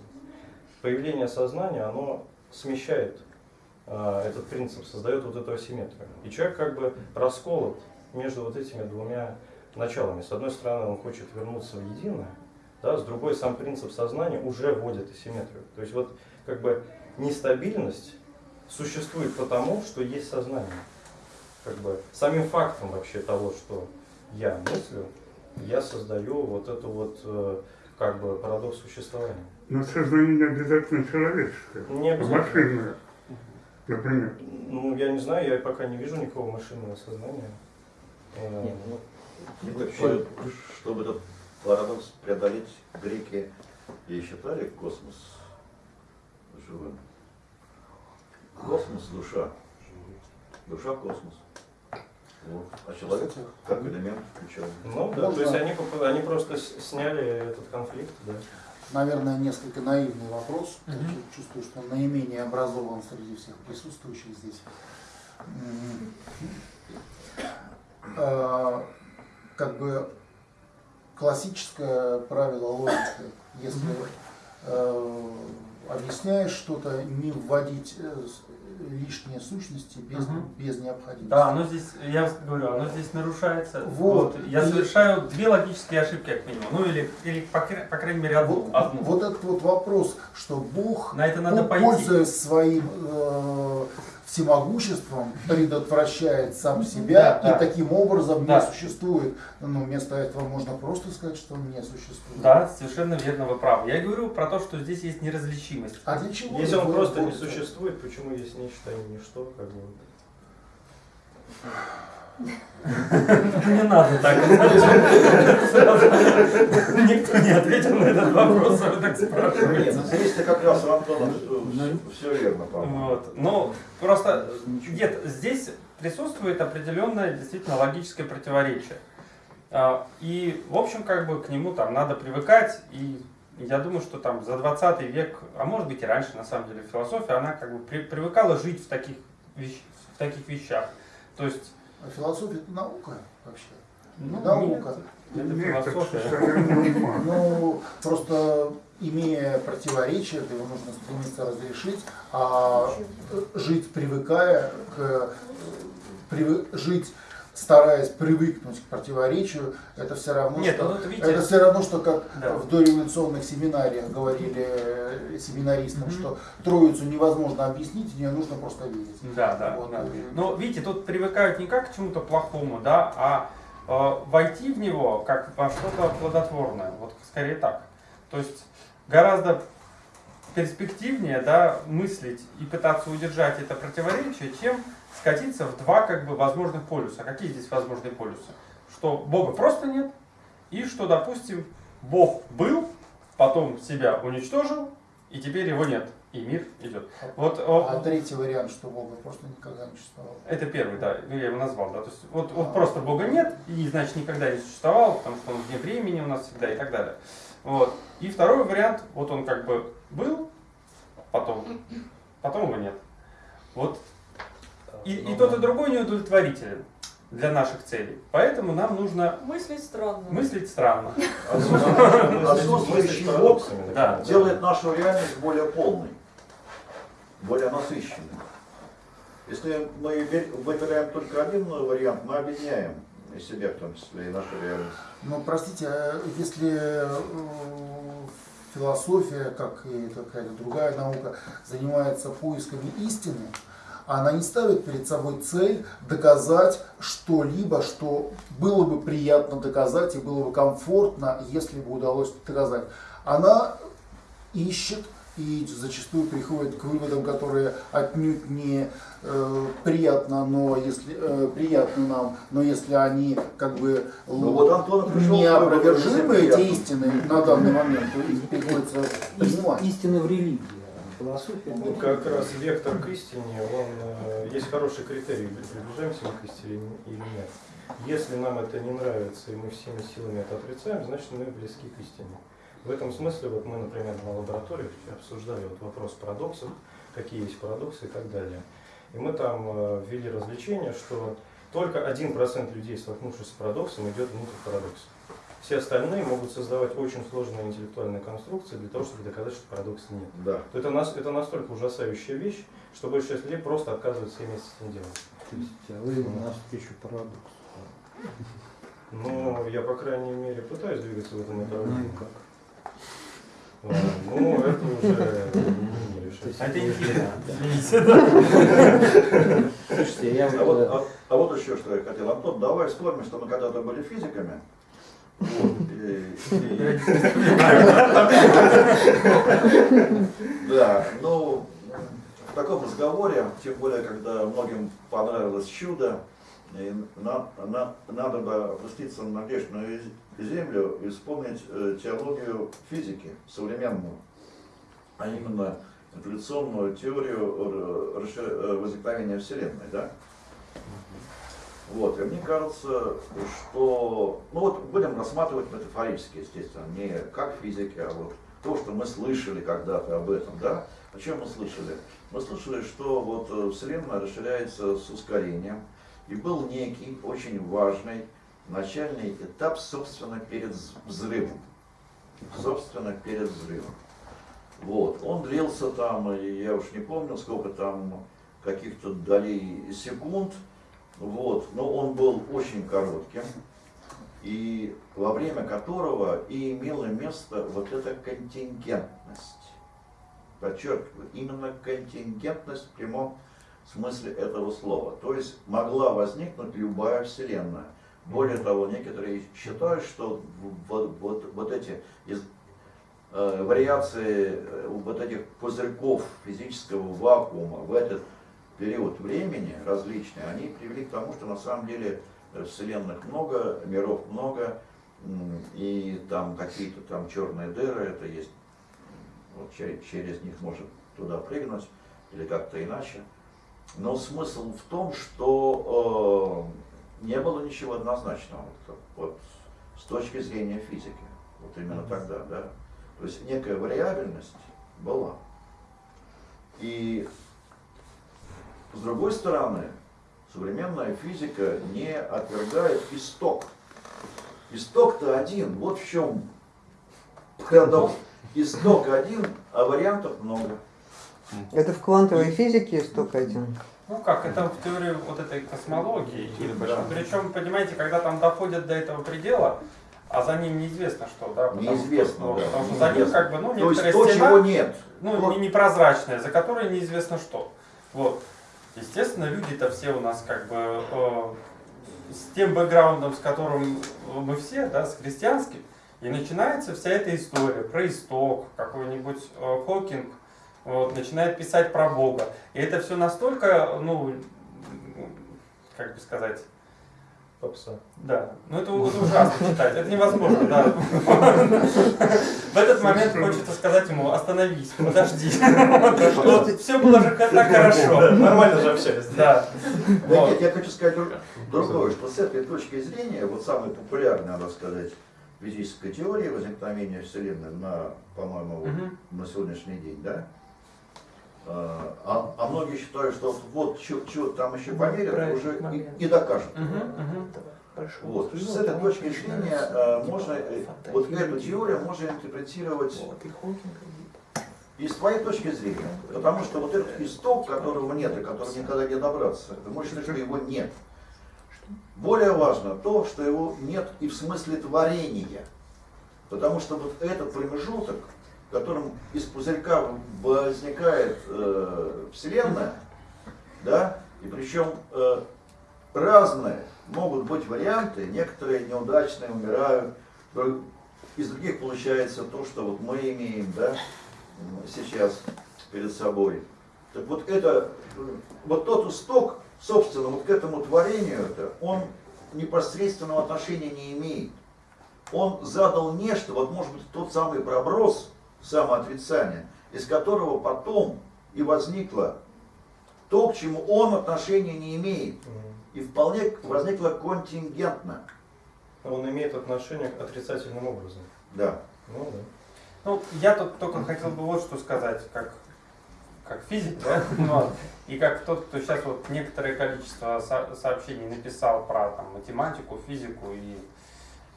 Speaker 7: Появление сознания, оно смещает а, этот принцип, создает вот эту асимметрию. И человек как бы расколот между вот этими двумя началами. С одной стороны, он хочет вернуться в единое, да, с другой, сам принцип сознания уже вводит асимметрию. То есть вот как бы нестабильность существует потому, что есть сознание. Как бы самим фактом вообще того, что я мыслю, я создаю вот эту вот э, как бы парадокс существования.
Speaker 9: Но сознание не обязательно человеческое.
Speaker 7: Не обязательно.
Speaker 9: Машинное, например.
Speaker 7: Ну, я не знаю, я пока не вижу никакого машинного сознания. Э,
Speaker 6: Нет, ну,
Speaker 3: И вообще, чтобы этот парадокс преодолеть, греки и считали космос живым. Космос – душа. Душа – космос. Вот. А человек как элемент включен.
Speaker 7: Ну да,
Speaker 5: Можно-
Speaker 7: то есть они, они просто сняли этот конфликт, да.
Speaker 5: Наверное, несколько наивный вопрос.
Speaker 4: Мгм.
Speaker 5: Я Чувствую, что он наименее образован среди всех присутствующих здесь. М, а, Как бы классическое правило логики, если э, объясняешь что-то, не вводить э, лишние сущности без,
Speaker 4: Мгм.
Speaker 5: без необходимости.
Speaker 4: Да, оно здесь, я говорю, оно здесь нарушается.
Speaker 5: Вот.
Speaker 4: Я
Speaker 5: И-
Speaker 4: совершаю две логические ошибки, как минимум. Ну или, или по, по крайней мере, одну.
Speaker 5: Вот,
Speaker 4: одну.
Speaker 5: вот этот вот вопрос, что Бог
Speaker 4: На это надо
Speaker 5: Бог,
Speaker 4: пойти.
Speaker 5: пользуясь своим э, всемогуществом, предотвращает сам себя
Speaker 4: Да,
Speaker 5: и
Speaker 4: да.
Speaker 5: таким образом
Speaker 4: Да.
Speaker 5: не существует. Ну, вместо этого можно просто сказать, что он не существует.
Speaker 4: Да, совершенно верно, вы правы. Я говорю про то, что здесь есть неразличимость.
Speaker 5: А для чего?
Speaker 7: Если он просто не существует, почему есть нечто, не ничто, как бы.
Speaker 4: Не надо так. Никто не ответил на этот вопрос, а вы так
Speaker 3: Нет,
Speaker 4: спрашиваете.
Speaker 3: ну как раз у Антона
Speaker 6: Ну,
Speaker 3: все верно, по-моему.
Speaker 4: Вот. Ну, просто нет, здесь присутствует определенное действительно логическое противоречие. А, И, в общем, как бы к нему там надо привыкать, и я думаю, что там за 20 век, а может быть и раньше, на самом деле, философия, она как бы при- привыкала жить в таких, вещ- в таких вещах. То есть,
Speaker 5: А философия это наука вообще.
Speaker 4: ну,
Speaker 5: Наука.
Speaker 4: это философия.
Speaker 5: Ну, просто имея противоречие, то его нужно стремиться разрешить, а жить привыкая к э, привы- жить стараясь привыкнуть к противоречию, это все равно,
Speaker 4: Нет,
Speaker 5: что,
Speaker 4: ну, видите,
Speaker 5: это все равно, что как
Speaker 4: Да.
Speaker 5: в дореволюционных семинариях говорили э, семинаристам,
Speaker 4: Мгм.
Speaker 5: что троицу невозможно объяснить, в нее нужно просто верить.
Speaker 4: Да, да,
Speaker 5: Вот.
Speaker 4: да. Но видите, тут привыкают не как к чему-то плохому, да, а э, войти в него как во что-то плодотворное. Вот скорее так. То есть гораздо перспективнее да, мыслить и пытаться удержать это противоречие, чем скатиться в два как бы возможных полюса. Какие здесь возможные полюсы? Что Бога просто нет, и что, допустим, Бог был, потом себя уничтожил, и теперь его нет, и мир идет. Вот,
Speaker 5: А
Speaker 4: э,
Speaker 5: третий вариант, что Бога просто никогда не существовало.
Speaker 4: это первый, да, я его назвал, да. То есть вот, вот просто Бога нет, и значит никогда не существовал, потому что он вне времени у нас всегда и так далее. Вот. И второй вариант, вот он как бы был, потом, потом его нет. Вот. И, и тот, и другой не удовлетворителен для наших целей. Поэтому нам нужно
Speaker 8: Мыслить странно.
Speaker 4: мыслить странно.
Speaker 3: Отсутствующий Бог
Speaker 4: Да.
Speaker 3: делает нашу реальность более полной, более насыщенной. Если мы выбираем только один вариант, мы объединяем и себя, в том числе, и нашу реальность.
Speaker 5: Ну, простите, а если э, философия, как и какая-то другая наука, занимается поисками истины, она не ставит перед собой цель доказать что-либо, что было бы приятно доказать и было бы комфортно, если бы удалось доказать. Она ищет и зачастую приходит к выводам, которые отнюдь не э, приятно, но если э, приятны нам, но если они как бы
Speaker 3: Ну вот Антон пришел
Speaker 5: неопровержимы эти
Speaker 3: приятно.
Speaker 5: истины на данный момент, то их приходится принимать.
Speaker 6: Истина в религии, а философия.
Speaker 7: Ну, как раз вектор к истине, он, э, есть хороший критерий, приближаемся мы к истине или нет. Если нам это не нравится, и мы всеми силами это отрицаем, значит мы близки к истине. В этом смысле, вот мы, например, на лаборатории обсуждали вот вопрос парадоксов, какие есть парадоксы и так далее. И мы там э, ввели развлечение, что только 1% людей, столкнувшись с парадоксом, идет внутрь парадокса. Все остальные могут создавать очень сложные интеллектуальные конструкции для того, чтобы доказать, что парадокса нет.
Speaker 3: Да.
Speaker 7: Это, нас, это настолько ужасающая вещь, что большая часть людей просто отказывается иметь с этим делом.
Speaker 6: То есть а вы навстречу парадоксу.
Speaker 7: Но я, по крайней мере, пытаюсь двигаться в этом
Speaker 6: Ну
Speaker 7: направлении.
Speaker 6: как?
Speaker 7: А, Ну, это уже не решать.
Speaker 6: То есть
Speaker 4: А. Извините, да.
Speaker 6: Слушайте, я
Speaker 3: а, а вот еще что я хотел. Антон, давай вспомним, что мы когда-то были физиками. Да, ну, в таком разговоре, тем более, когда многим понравилось чудо, и на- на- надо бы опуститься на грешную землю и вспомнить э, теологию физики современную, а именно эволюционную теорию э, возникновения Вселенной, да? Вот, и мне кажется, что, ну вот будем рассматривать метафорически, естественно, не как физики, а вот то, что мы слышали когда-то об этом, да? О чем мы слышали? Мы слышали, что вот э, Вселенная расширяется с ускорением, и был некий очень важный начальный этап, собственно, перед взрывом. Собственно, перед взрывом. Вот, он длился там, я уж не помню, сколько там каких-то долей секунд, вот, но он был очень коротким, и во время которого и имело место вот эта контингентность. Подчеркиваю, именно контингентность в прямом смысле этого слова. То есть могла возникнуть любая вселенная. Более того, некоторые считают, что вот, вот, вот эти из- э, вариации э, вот этих пузырьков физического вакуума в этот период времени различные, они привели к тому, что на самом деле э, вселенных много, миров много, и там какие-то там черные дыры, это есть, вот че- через них можно туда прыгнуть или как-то иначе. Но смысл в том, что э, не было ничего однозначного вот, вот с точки зрения физики, вот именно тогда, да. То есть некая вариабельность была. И с другой стороны, современная физика не отвергает исток. Исток-то один, вот в чем парадокс. Исток один, а вариантов много.
Speaker 1: Это в квантовой физике столько один.
Speaker 4: Ну как, это в теории вот этой космологии. И
Speaker 3: Да.
Speaker 4: причем, понимаете, когда там доходят до этого предела, а за ним неизвестно что, да? потому
Speaker 3: Неизвестно,
Speaker 4: что,
Speaker 3: да,
Speaker 4: Потому что за ним как бы, ну,
Speaker 3: То есть
Speaker 4: некоторая
Speaker 3: то,
Speaker 4: стена,
Speaker 3: чего нет.
Speaker 4: ну,
Speaker 3: Вот.
Speaker 4: не- непрозрачная, за которой неизвестно что. Вот. Естественно, люди-то все у нас как бы э, с тем бэкграундом, с которым мы все, да, с христианским, и начинается вся эта история про исток, какой-нибудь э, Хокинг вот, начинает писать про Бога. И это все настолько, ну, как бы сказать,
Speaker 7: Попса.
Speaker 4: да, ну это, это ужасно читать, это невозможно, да. В этот момент хочется сказать ему, остановись, подожди. Все было же так хорошо.
Speaker 7: Нормально же общались.
Speaker 4: Да.
Speaker 3: Нет, я хочу сказать друг- другое, что с этой точки зрения, вот самая популярная, надо сказать, физическая теория возникновения Вселенной на, по-моему, на сегодняшний день, да? А, а- а многие считают, что вот, что там еще померят,
Speaker 10: Правильный
Speaker 3: уже и,
Speaker 10: момент.
Speaker 3: и докажут.
Speaker 4: Мгм, мгм.
Speaker 10: Хорошо.
Speaker 3: Вот.
Speaker 10: Ну,
Speaker 3: С этой
Speaker 10: там
Speaker 3: точки зрения э, можно, э, вот эту теорию можно интерпретировать
Speaker 10: Вот, и
Speaker 3: с твоей точки зрения. Потому что вот этот исток, которого нет и которого никогда не добраться, ты можешь сказать, что его нет. Более важно то, что его нет и в смысле творения. Потому что вот этот промежуток, в котором из пузырька возникает э, Вселенная, да, и причем э, разные могут быть варианты, некоторые неудачные умирают, из других получается то, что вот мы имеем, да, сейчас перед собой. Так вот это, вот тот исток, собственно, вот к этому творению, это, он непосредственного отношения не имеет. Он задал нечто, вот может быть тот самый проброс самоотрицания, из которого потом и возникло то, к чему он отношения не имеет. И вполне возникло контингентно.
Speaker 7: Он имеет отношение к отрицательным образом.
Speaker 3: Да.
Speaker 7: Ну да.
Speaker 4: Ну, я тут только хотел бы вот что сказать, как, как физик, да? Вот. И как тот, кто сейчас вот некоторое количество со- сообщений написал про там, математику, физику и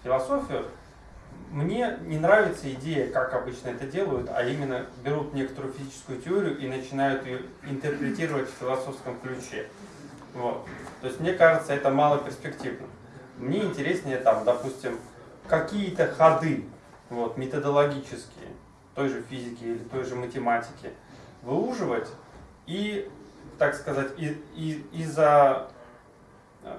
Speaker 4: философию, мне не нравится идея, как обычно это делают, а именно берут некоторую физическую теорию и начинают ее интерпретировать в философском ключе. Вот. То есть мне кажется, это мало перспективно. Мне интереснее там, допустим, какие-то ходы вот, методологические той же физики или той же математики, выуживать и, так сказать, и, и, изо,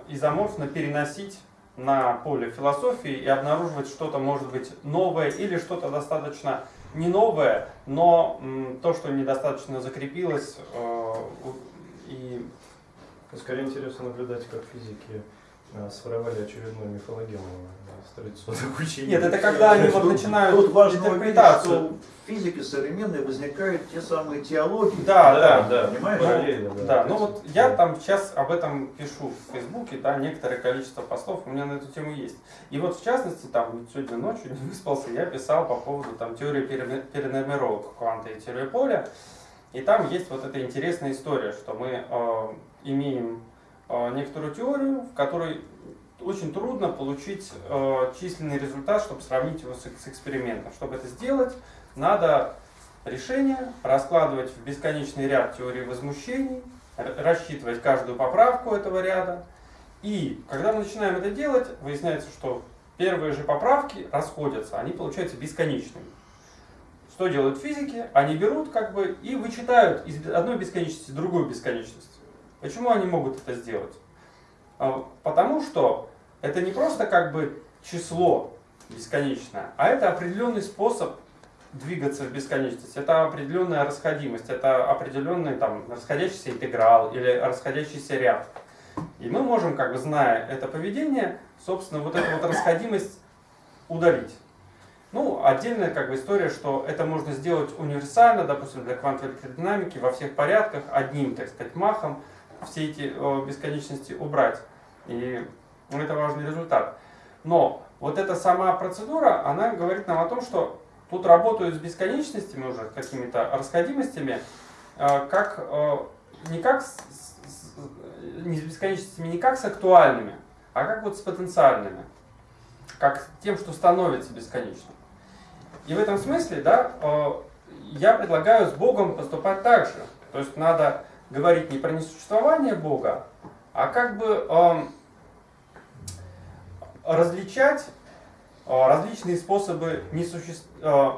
Speaker 4: изоморфно переносить на поле философии и обнаруживать что-то, может быть, новое или что-то достаточно не новое, но то, что недостаточно закрепилось э, и
Speaker 7: Скорее интересно наблюдать, как физики своровали очередную мифологему из традиционных учений.
Speaker 4: Нет, это когда они вот начинают
Speaker 3: Тут важно увидеть,
Speaker 4: интерпретацию.
Speaker 3: что в физике современной возникают те самые теологии.
Speaker 4: Да, да,
Speaker 7: да,
Speaker 3: Понимаешь?
Speaker 7: параллельно, да.
Speaker 4: Да, ну вот я
Speaker 7: да.
Speaker 4: там сейчас об этом пишу в Фейсбуке, да, некоторое количество постов у меня на эту тему есть. И вот в частности, там сегодня ночью не выспался, я писал по поводу там теории пере- переномировок кванта и теории поля. И там есть вот эта интересная история, что мы э, имеем э, некоторую теорию, в которой очень трудно получить э, численный результат, чтобы сравнить его с, экспериментом. Чтобы это сделать, надо решение раскладывать в бесконечный ряд теорий возмущений, рассчитывать каждую поправку этого ряда. И когда мы начинаем это делать, выясняется, что первые же поправки расходятся, они получаются бесконечными. Что делают физики? Они берут как бы и вычитают из одной бесконечности другую бесконечность. Почему они могут это сделать? А, Потому что это не просто как бы число бесконечное, а это определенный способ двигаться в бесконечность. Это определенная расходимость, это определенный там расходящийся интеграл или расходящийся ряд. И мы можем, как бы зная это поведение, собственно, вот эту вот расходимость удалить. Ну, отдельная как бы история, что это можно сделать универсально, допустим, для квантовой электродинамики во всех порядках, одним, так сказать, махом все эти э, бесконечности убрать. И это важный результат. Но вот эта сама процедура, она говорит нам о том, что тут работают с бесконечностями уже, какими-то расходимостями, э, как, э, не как с, не с бесконечностями, не как с актуальными, а как вот с потенциальными, как тем, что становится бесконечным. И в этом смысле, да, я предлагаю с Богом поступать так же. То есть надо говорить не про несуществование Бога, а как бы эм, различать э, различные способы несуще- э,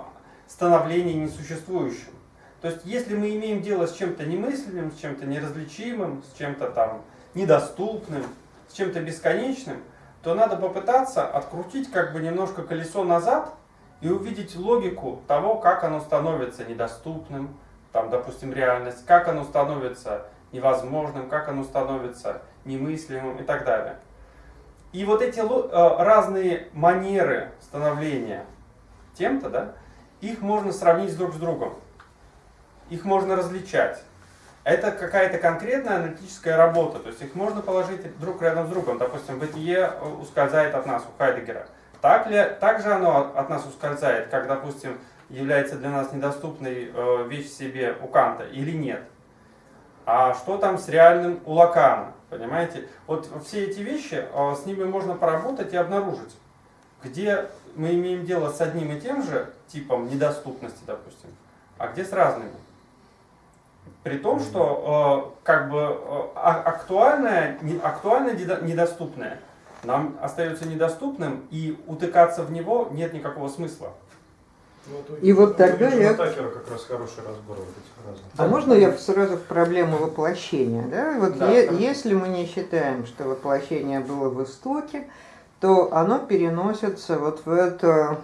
Speaker 4: становления несуществующим. То есть, если мы имеем дело с чем-то немыслимым, с чем-то неразличимым, с чем-то там недоступным, с чем-то бесконечным, то надо попытаться открутить как бы немножко колесо назад и увидеть логику того, как оно становится недоступным, там, допустим, реальность, как оно становится невозможным, как оно становится немыслимым и так далее. И вот эти э, разные манеры становления тем-то, да, их можно сравнить друг с другом. Их можно различать. Это какая-то конкретная аналитическая работа, то есть их можно положить друг рядом с другом. Допустим, бытие ускользает от нас у Хайдегера. Так, ли, так же оно от нас ускользает, как, допустим, является для нас недоступной э, вещь в себе у Канта или нет? А что там с реальным у Лакана? Понимаете? Вот все эти вещи, э, с ними можно поработать и обнаружить, где мы имеем дело с одним и тем же типом недоступности, допустим, а где с разными. При том, что э, как бы а- актуальное, актуальное недо- недоступное нам остается недоступным, и утыкаться в него нет никакого смысла.
Speaker 7: Ну,
Speaker 1: И вот тогда я-
Speaker 7: Такера как раз хороший разбор вот этих разных.
Speaker 1: А можно я сразу в проблему воплощения? Да? Вот
Speaker 4: Да,
Speaker 1: е- если мы не считаем, что воплощение было в истоке, то оно переносится вот в эту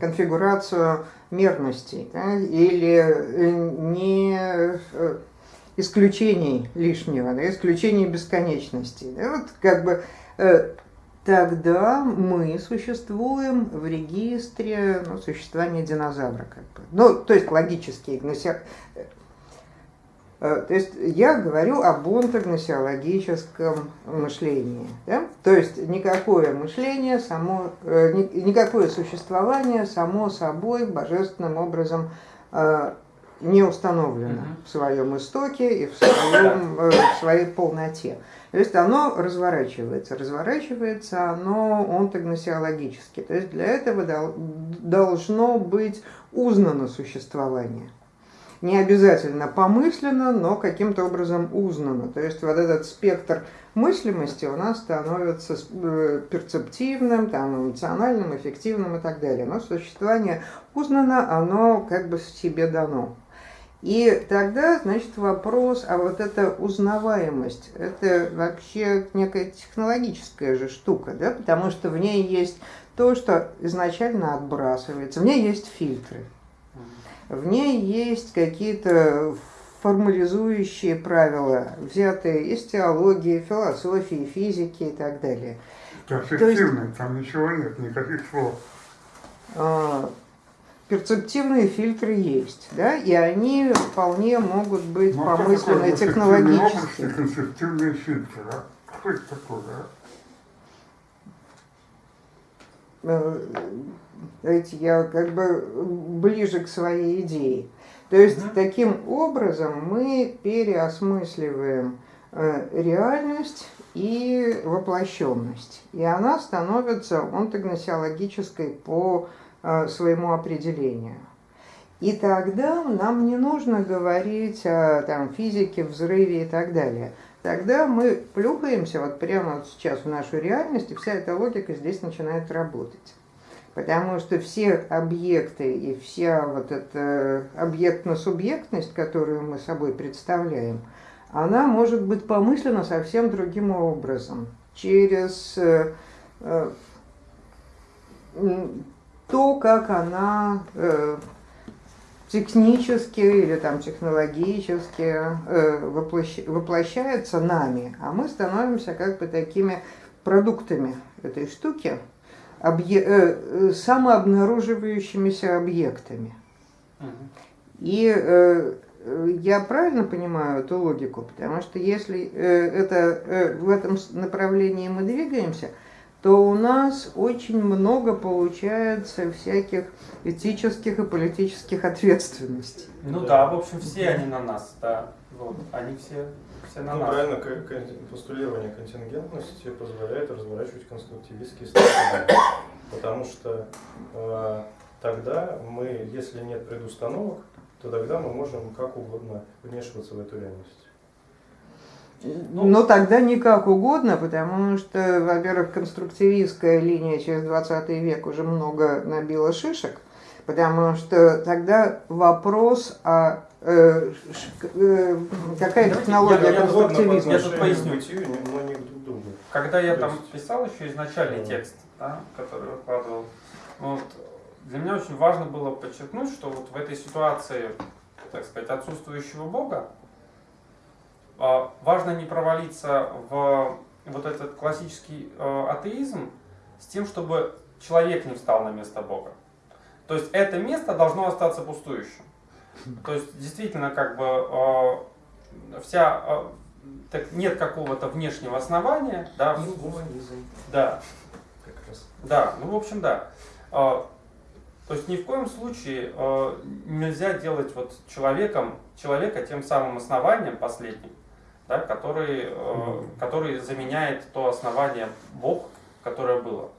Speaker 1: конфигурацию мерностей да, или э, не э, исключений лишнего, да, исключений бесконечности. Да, вот как бы э, тогда мы существуем в регистре ну, существования динозавра. Как бы. Ну, то есть логически, гнося- Э, То есть я говорю об онтогносиологическом мышлении. Да? То есть никакое мышление, само, э, ни- никакое существование само собой божественным образом э, не установлено в своем истоке и в, своем, в своей полноте. То есть оно разворачивается. Разворачивается оно онтогносиологически. То есть для этого дол- должно быть узнано существование не обязательно помысленно, но каким-то образом узнано. То есть вот этот спектр мыслимости у нас становится э, перцептивным, там, эмоциональным, эффективным и так далее. Но существование узнано, оно как бы себе дано. И тогда, значит, вопрос, а вот эта узнаваемость, это вообще некая технологическая же штука, да, потому что в ней есть то, что изначально отбрасывается, в ней есть фильтры, в ней есть какие-то формализующие правила, взятые из теологии, философии, физики и так далее.
Speaker 9: Перспективные, там ничего нет, никаких слов.
Speaker 1: А, перцептивные фильтры есть, да, и они вполне могут быть
Speaker 9: Ну, а области,
Speaker 1: технологически.
Speaker 9: концептивные фильтры, а? Что это такое, а?
Speaker 1: Э, Знаете, я как бы ближе к своей идее. То есть таким образом мы переосмысливаем э, реальность и воплощенность. И она становится онтогносиологической по своему определению. И тогда нам не нужно говорить о там, физике, взрыве и так далее. Тогда мы плюхаемся вот прямо вот сейчас в нашу реальность, и вся эта логика здесь начинает работать. Потому что все объекты и вся вот эта объектно-субъектность, которую мы собой представляем, она может быть помыслена совсем другим образом. Через э, э, то, как она э, технически или там технологически э, воплощ- воплощается нами, а мы становимся как бы такими продуктами этой штуки, объе- э, самообнаруживающимися объектами. И э, я правильно понимаю эту логику, потому что если э, это, э, в этом направлении мы двигаемся, то у нас очень много получается всяких этических и политических ответственностей.
Speaker 4: Ну да, в общем, все они на нас, да. Вот, они все, все на
Speaker 7: Ну,
Speaker 4: нас.
Speaker 7: правильно, постулирование контингентности позволяет разворачивать конструктивистские стратегии. Потому что э, тогда мы, если нет предустановок, то тогда мы можем как угодно вмешиваться в эту реальность.
Speaker 1: Но тогда не как угодно, потому что, во-первых, конструктивистская линия через 20 век уже много набила шишек, потому что тогда вопрос о э, э, какая
Speaker 4: Давайте
Speaker 1: технология
Speaker 4: я-
Speaker 1: конструктивизма.
Speaker 4: Я тут поясню.
Speaker 7: но не друг другу.
Speaker 4: Когда я там писал еще изначальный текст, да, который выкладывал, вот, для меня очень важно было подчеркнуть, что вот в этой ситуации, так сказать, отсутствующего Бога, важно не провалиться в вот этот классический э, атеизм с тем, чтобы человек не встал на место Бога. То есть это место должно остаться пустующим. То есть действительно как бы э, вся э, так нет какого-то внешнего основания, да,
Speaker 7: Гуманизм
Speaker 4: да,
Speaker 7: как раз.
Speaker 4: да, ну в общем да. А, То есть ни в коем случае нельзя делать вот человеком, человека тем самым основанием последним, да, который, э, который заменяет то основание Бог, которое было.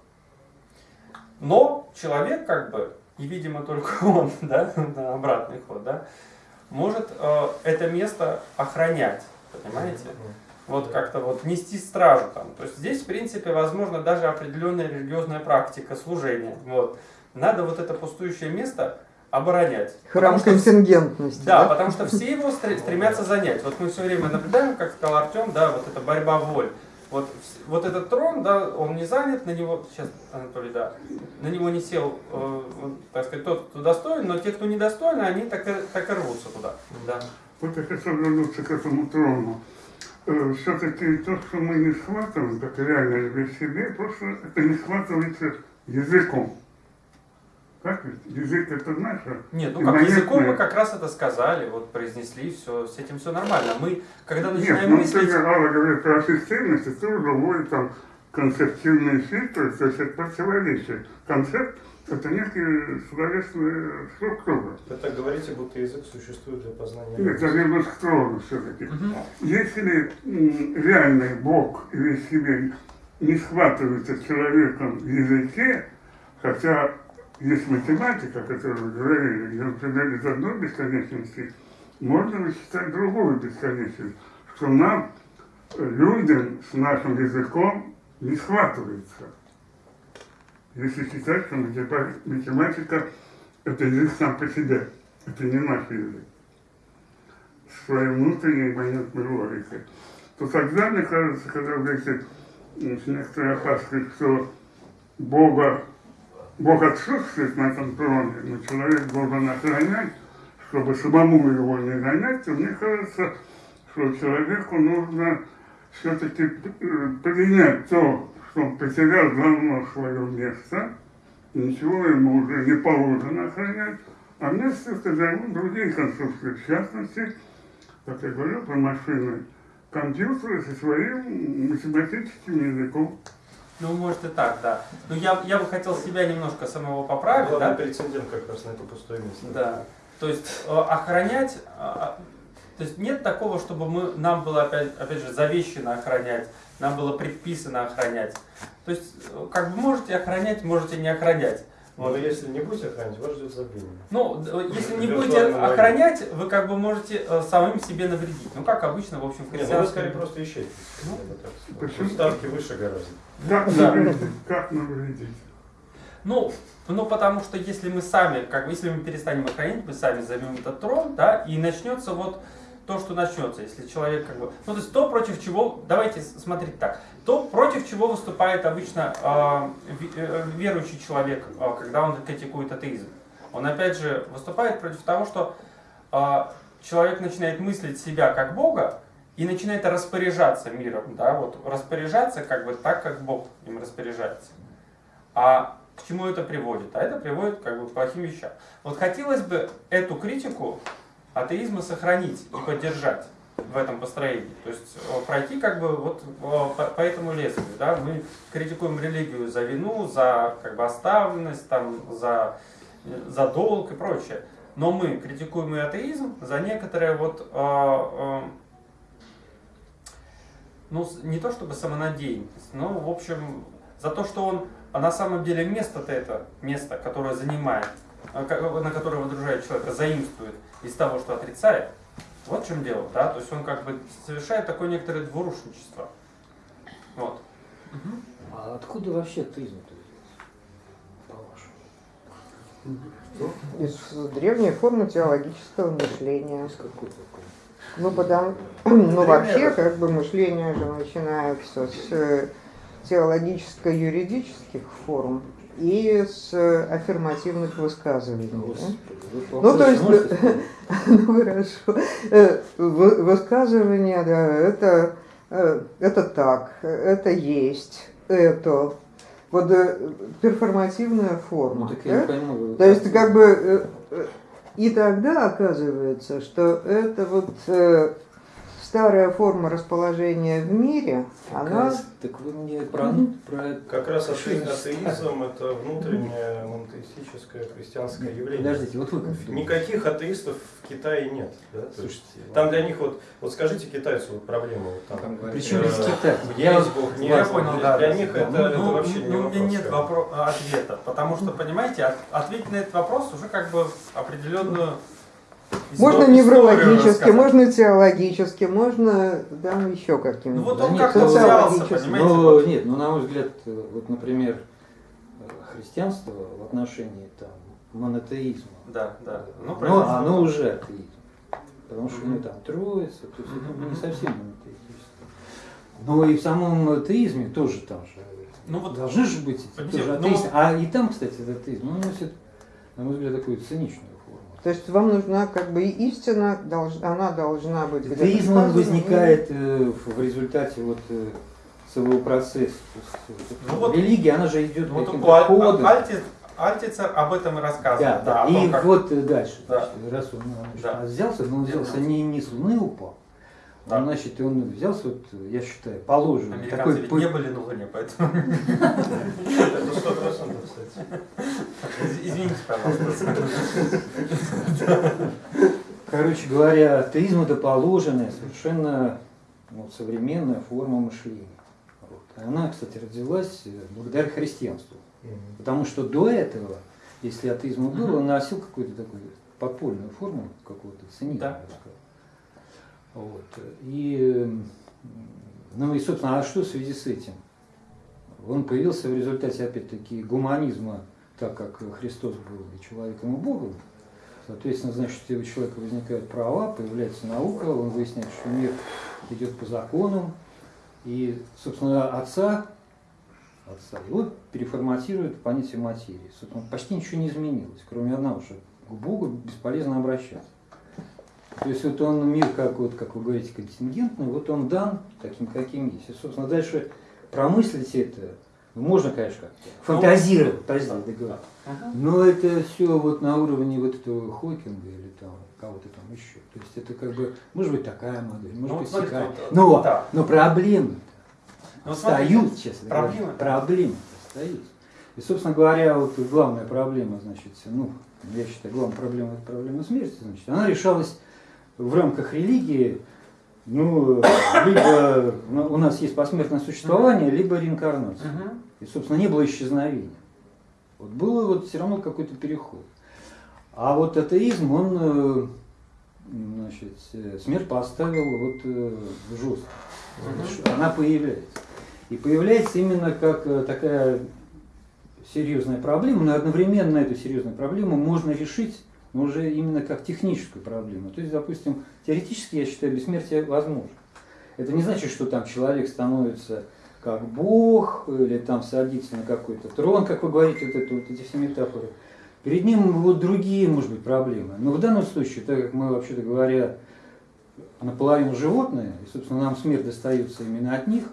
Speaker 4: Но человек как бы, и видимо только он, да, на обратный ход, да, может э, это место охранять, понимаете? вот как-то вот нести стражу там. То есть здесь, в принципе, возможно даже определенная религиозная практика служения. Вот. Надо вот это пустующее место оборонять.
Speaker 1: Храм
Speaker 4: Потому что-
Speaker 1: контингентности.
Speaker 4: Да, потому что все его стр- стремятся занять. Вот мы все время наблюдаем, как сказал Артем, да, вот эта борьба воль. Вот, вот этот трон, да, он не занят, на него, сейчас, Анатолий, да, на него не сел, э, так сказать, тот, кто достоин, но те, кто недостойны, они так и, так и рвутся туда. Да.
Speaker 9: Вот я хотел вернуться к этому трону. Все-таки то, что мы не схватываем, как реальность в себе, просто это не схватывается языком. Так ведь? Язык это наше.
Speaker 4: Нет, ну как, языком мы как раз это сказали, вот произнесли, все, с этим все нормально. Мы, когда
Speaker 9: Нет,
Speaker 4: начинаем
Speaker 9: ну,
Speaker 4: мыслить...
Speaker 9: ты, Алла говорит про системность, это уже вводит там концептивные фильтры, то есть это противоречие. Концепт – это некая словесная структура.
Speaker 7: Вы так говорите, будто язык существует для познания.
Speaker 9: Нет, к трону все-таки.
Speaker 4: Мгм.
Speaker 9: Если реальный Бог или себе не схватывается человеком в языке, хотя есть математика, вы говорили, например, из одной бесконечности можно высчитать другую бесконечность, что нам, людям с нашим языком, не схватывается. Если считать, что матема- математика – это язык сам по себе, это не наш язык. своей внутренней понятной логикой, то тогда, мне кажется, когда вот эти м, некоторые опасности, что Бога, Бог отсутствует на этом троне, но человек должен охранять, чтобы самому его не гонять, то мне кажется, что человеку нужно все-таки принять то, что он потерял давно свое место, ничего ему уже не положено охранять, а вместе займут другие конструкции, в частности, как я говорил про машины, компьютеры со своим математическим языком.
Speaker 4: Ну, может и так, да. Но я, я бы хотел себя немножко самого поправить,
Speaker 7: Главный
Speaker 4: да?
Speaker 7: прецедент как раз на это пустое место.
Speaker 4: Да. То есть э, охранять, а, а, то есть нет такого, чтобы мы, нам было опять, опять же завещено охранять, нам было предписано охранять. То есть э, как бы можете охранять, можете не охранять.
Speaker 7: Но если не будете охранять, вас ждет забвение.
Speaker 4: Ну, если не будете охранять, вы как бы можете э, самим себе навредить. Ну, как обычно, в общем, в
Speaker 7: Нет, ну вы скорее просто ищете.
Speaker 4: Ну?
Speaker 7: Ставки выше гораздо.
Speaker 9: Как навредить? Как?
Speaker 4: Ну, ну, потому что если мы сами, как бы, если мы перестанем охранять, мы сами займем этот трон, да, и начнется вот то, что начнется, если человек как бы, ну, то есть то, против чего, давайте смотреть так, то, против чего выступает обычно ви- э, верующий человек, э, когда он критикует атеизм. Он, опять же, выступает против того, что э, человек начинает мыслить себя как Бога и начинает распоряжаться миром, да, вот распоряжаться как бы так, как Бог им распоряжается. А к чему это приводит? А это приводит как бы к плохим вещам. Вот хотелось бы эту критику атеизма сохранить и поддержать в этом построении. То есть э, пройти как бы вот э, по, этому лезвию. Да? Мы критикуем религию за вину, за как бы оставленность, там, за, э, за долг и прочее. Но мы критикуем и атеизм за некоторые вот э, э, ну, не то чтобы самонадеянность, но, в общем, за то, что он, а на самом деле место-то это, место, которое занимает, а, ка- на которое выдружает человека, заимствует из того, что отрицает. Вот в чем дело, да, то есть он как бы совершает такое некоторое двурушничество. Вот.
Speaker 6: А откуда вообще? По-вашему?
Speaker 1: Из древней формы теологического мышления.
Speaker 6: Из какой такой?
Speaker 1: Ну, потому, ну, вообще, как бы мышление же начинается с э, теологическо-юридических форм и с э, аффирмативных высказываний. да? Ну, то есть, ну, хорошо. Э, вы- Высказывание, да, это, это так, это есть, это. Вот перформативная
Speaker 6: Ну,
Speaker 1: форма.
Speaker 6: так я не
Speaker 1: да?
Speaker 6: пойму. вы
Speaker 1: То есть, как бы, и тогда оказывается, что это вот э, старая форма расположения в мире, она...
Speaker 6: Так вы мне про, про
Speaker 7: Как раз атеизм это внутреннее монотеистическое христианское явление.
Speaker 6: Подождите, вот вы?
Speaker 7: Никаких атеистов в Китае нет. Да?
Speaker 6: Слушайте,
Speaker 7: Там для них вот, вот скажите китайцу вот проблему. Вот там,
Speaker 6: Причем
Speaker 7: э,
Speaker 6: здесь Китай?
Speaker 7: Есть Бог, нет.
Speaker 4: Я понял,
Speaker 7: для,
Speaker 4: да.
Speaker 7: для них это,
Speaker 4: ну,
Speaker 7: это
Speaker 4: ну,
Speaker 7: вообще не
Speaker 4: ну, у
Speaker 7: вопрос.
Speaker 4: меня нет вопро- ответа, потому что, понимаете, от- ответить на этот вопрос уже как бы определенную
Speaker 1: Можно неврологически, можно теологически, можно там еще
Speaker 4: Ну
Speaker 1: каким-нибудь.
Speaker 4: вот
Speaker 6: Да
Speaker 4: он
Speaker 6: нет,
Speaker 4: как-то
Speaker 6: ну,
Speaker 4: взялся, понимаете?
Speaker 6: Ну,
Speaker 4: вот.
Speaker 6: нет, ну, на мой взгляд, вот, например, э, христианство в отношении там, монотеизма,
Speaker 4: Да, да. Ну,
Speaker 6: ну,
Speaker 4: произошло.
Speaker 6: оно уже атеизм. Потому что
Speaker 4: Мгм.
Speaker 6: ну, там троица, то есть это не совсем монотеизм. Но и в самом атеизме тоже там же
Speaker 4: Ну вот,
Speaker 6: должны же быть эти тоже
Speaker 4: ну
Speaker 6: атеисты. А и там, кстати, этот атеизм, он носит, на мой взгляд, такую циничную.
Speaker 1: То есть вам нужна как бы и истина, она должна быть
Speaker 6: Атеизм он возникает э, в результате вот э, своего процесса. Э,
Speaker 4: Ну вот-
Speaker 6: религия, она же идет
Speaker 4: вот у Аль- Альтицер об этом и рассказывает.
Speaker 6: Да, да.
Speaker 4: о
Speaker 6: И
Speaker 4: том, как-
Speaker 6: вот э, дальше,
Speaker 4: Да.
Speaker 6: раз он значит,
Speaker 4: Да.
Speaker 6: взялся, но он взялся не, не с Луны упал,
Speaker 4: Да.
Speaker 6: он, значит, он взялся, вот, я считаю, положенный.
Speaker 4: Американцы
Speaker 6: такой
Speaker 4: ведь не были на Луне, поэтому...
Speaker 7: Это сто процентов, кстати.
Speaker 4: Из- Извините, пожалуйста.
Speaker 6: Короче говоря, атеизм это положенная, совершенно ну, современная форма мышления. Вот. И Она, кстати, родилась э, благодаря христианству. Потому что до этого, если атеизм был, он носил какую-то такую подпольную форму какого-то цинизма.
Speaker 4: Да.
Speaker 6: Вот. И, ну и, собственно, а что в связи с этим? Он появился в результате, опять-таки, гуманизма, так как Христос был и человеком, и Богом. Соответственно, значит, у человека возникают права, появляется наука, он выясняет, что мир идет по законам, и, собственно, отца, отца его переформатирует в понятие материи. Собственно, почти ничего не изменилось, кроме одного, что к Богу бесполезно обращаться. То есть вот он мир, как, вот, как вы говорите, контингентный, вот он дан таким, каким есть. И, собственно, дальше промыслить это, ну, можно, конечно, как-то фантазировать, простите, договорить. Но это все вот на уровне вот этого Хокинга или там кого-то там еще. То есть это как бы, может быть, такая модель, может
Speaker 4: Ну,
Speaker 6: быть,
Speaker 4: смотрите,
Speaker 6: такая.
Speaker 4: вот,
Speaker 6: Но,
Speaker 4: да.
Speaker 6: но проблемы
Speaker 4: Ну,
Speaker 6: встают,
Speaker 4: смотрите,
Speaker 6: честно
Speaker 4: проблемы,
Speaker 6: говоря.
Speaker 4: да.
Speaker 6: Проблемы встают. И, собственно говоря, вот главная проблема, значит, ну, я считаю, главная проблема это проблема смерти, значит, она решалась в рамках религии, ну, либо ну, у нас есть посмертное существование, либо реинкарнация. И, собственно, не было исчезновения. Вот было вот все равно какой-то переход. А вот атеизм, он, э, значит, э, смерть поставил вот э, жестко. Она появляется. И появляется именно как такая серьезная проблема, но одновременно эту серьезную проблему можно решить но уже именно как техническую проблему. То есть, допустим, теоретически, я считаю, бессмертие возможно. Это не значит, что там человек становится как Бог, или там садится на какой-то трон, как вы говорите, вот, это, вот эти все метафоры. Перед ним вот другие, может быть, проблемы. Но в данном случае, так как мы, вообще-то говоря, наполовину животные, и, собственно, нам смерть достается именно от них,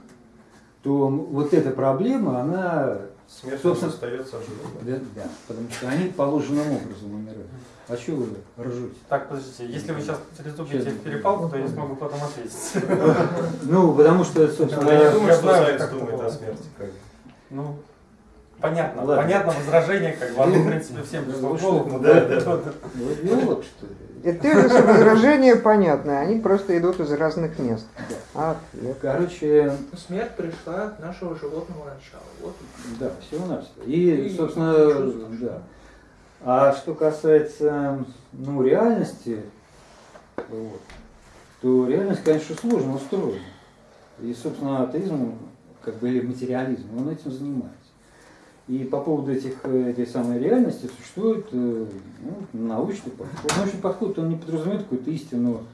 Speaker 6: то вот эта проблема, она,
Speaker 7: Смерть
Speaker 6: Собственно-
Speaker 7: остается ожиданием.
Speaker 6: да, да, потому что они положенным образом умирают. А что вы ржете?
Speaker 4: Так, подождите, если вы сейчас переступите в перепалку, то я смогу потом ответить.
Speaker 6: Ну, потому что, собственно,
Speaker 7: Я не думаю, что
Speaker 4: как
Speaker 7: думает
Speaker 4: это
Speaker 7: о смерти.
Speaker 4: Ну, понятно, понятно возражение, как бы, оно, в принципе, всем пришло
Speaker 6: Ну,
Speaker 4: в голову.
Speaker 7: да, да.
Speaker 6: биолог, что ли?
Speaker 1: Ты же возражения понятны, они просто идут из разных мест. А,
Speaker 6: Короче,
Speaker 10: Смерть пришла от нашего животного начала. Вот
Speaker 6: да, всего-навсего. И,
Speaker 10: И
Speaker 6: собственно, да. А что касается, ну, реальности, вот, то реальность, конечно, сложно устроена. И, собственно, атеизм, как бы, или материализм, он этим занимается. И по поводу этих, э, этой самой реальности существует э, ну, научный подход. Научный подход, он не подразумевает какую-то истину